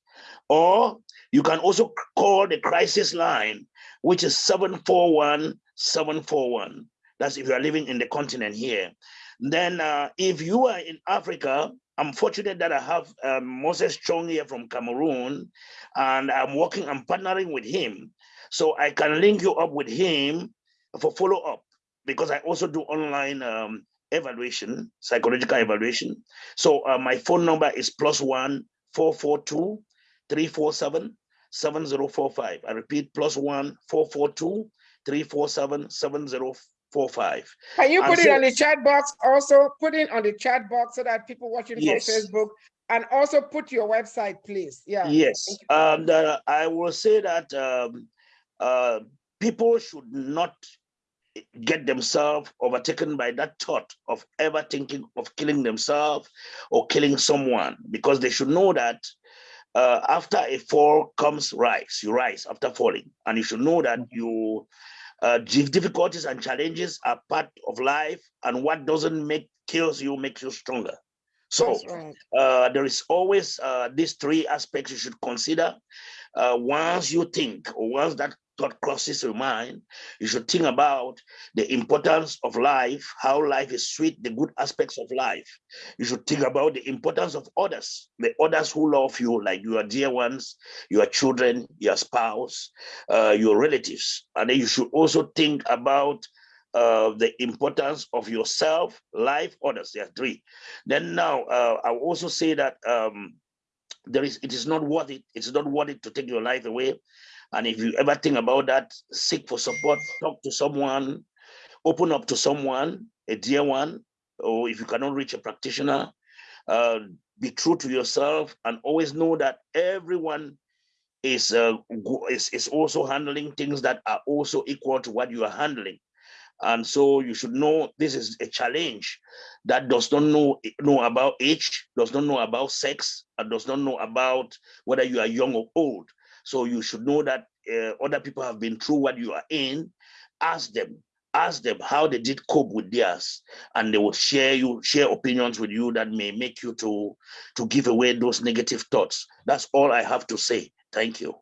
Or you can also call the crisis line, which is 741 741. That's if you are living in the continent here. Then, uh, if you are in Africa, I'm fortunate that I have um, Moses Chong here from Cameroon, and I'm working, I'm partnering with him. So I can link you up with him for follow up because I also do online um, evaluation, psychological evaluation. So uh, my phone number is plus one four four two three four seven seven zero four five. I repeat, plus one four four two three four seven seven zero four five. Can you And put it so- on the chat box also? Put it on the chat box so that people watching Yes. from Facebook and also put your website, please. Yeah. Yes, and uh, I will say that um, uh, people should not get themselves overtaken by that thought of ever thinking of killing themselves or killing someone, because they should know that uh, after a fall comes rise. You rise after falling, and you should know that you uh, difficulties and challenges are part of life, and what doesn't make kills you makes you stronger. So right. uh, there is always uh, these three aspects you should consider. Uh, once you think, or once that thought crosses your mind, you should think about the importance of life, how life is sweet, the good aspects of life. You should think about the importance of others, the others who love you, like your dear ones, your children, your spouse, uh, your relatives. And then you should also think about uh, the importance of yourself, life, others. There are three. Then now, uh, I also say that um, there is it is not worth it. It's not worth it to take your life away. And if you ever think about that, seek for support, talk to someone, open up to someone, a dear one, or if you cannot reach a practitioner, uh, be true to yourself and always know that everyone is, uh, is is also handling things that are also equal to what you are handling. And so you should know this is a challenge that does not know, know about age, does not know about sex, and does not know about whether you are young or old. So you should know that uh, other people have been through what you are in. Ask them, ask them how they did cope with theirs, and they will share you share opinions with you that may make you to to give away those negative thoughts. That's all I have to say. Thank you.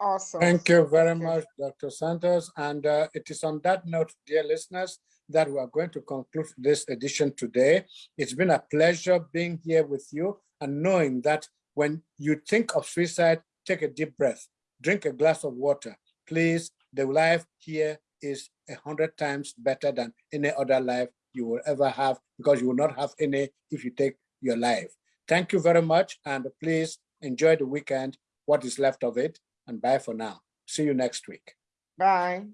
Awesome. Thank you very Thank you. much, Dr. Santos. And uh, it is on that note, dear listeners, that we are going to conclude this edition today. It's been a pleasure being here with you and knowing that when you think of suicide, take a deep breath, drink a glass of water. Please, the life here is a hundred times better than any other life you will ever have because you will not have any if you take your life. Thank you very much. And please enjoy the weekend, what is left of it, and bye for now. See you next week. Bye.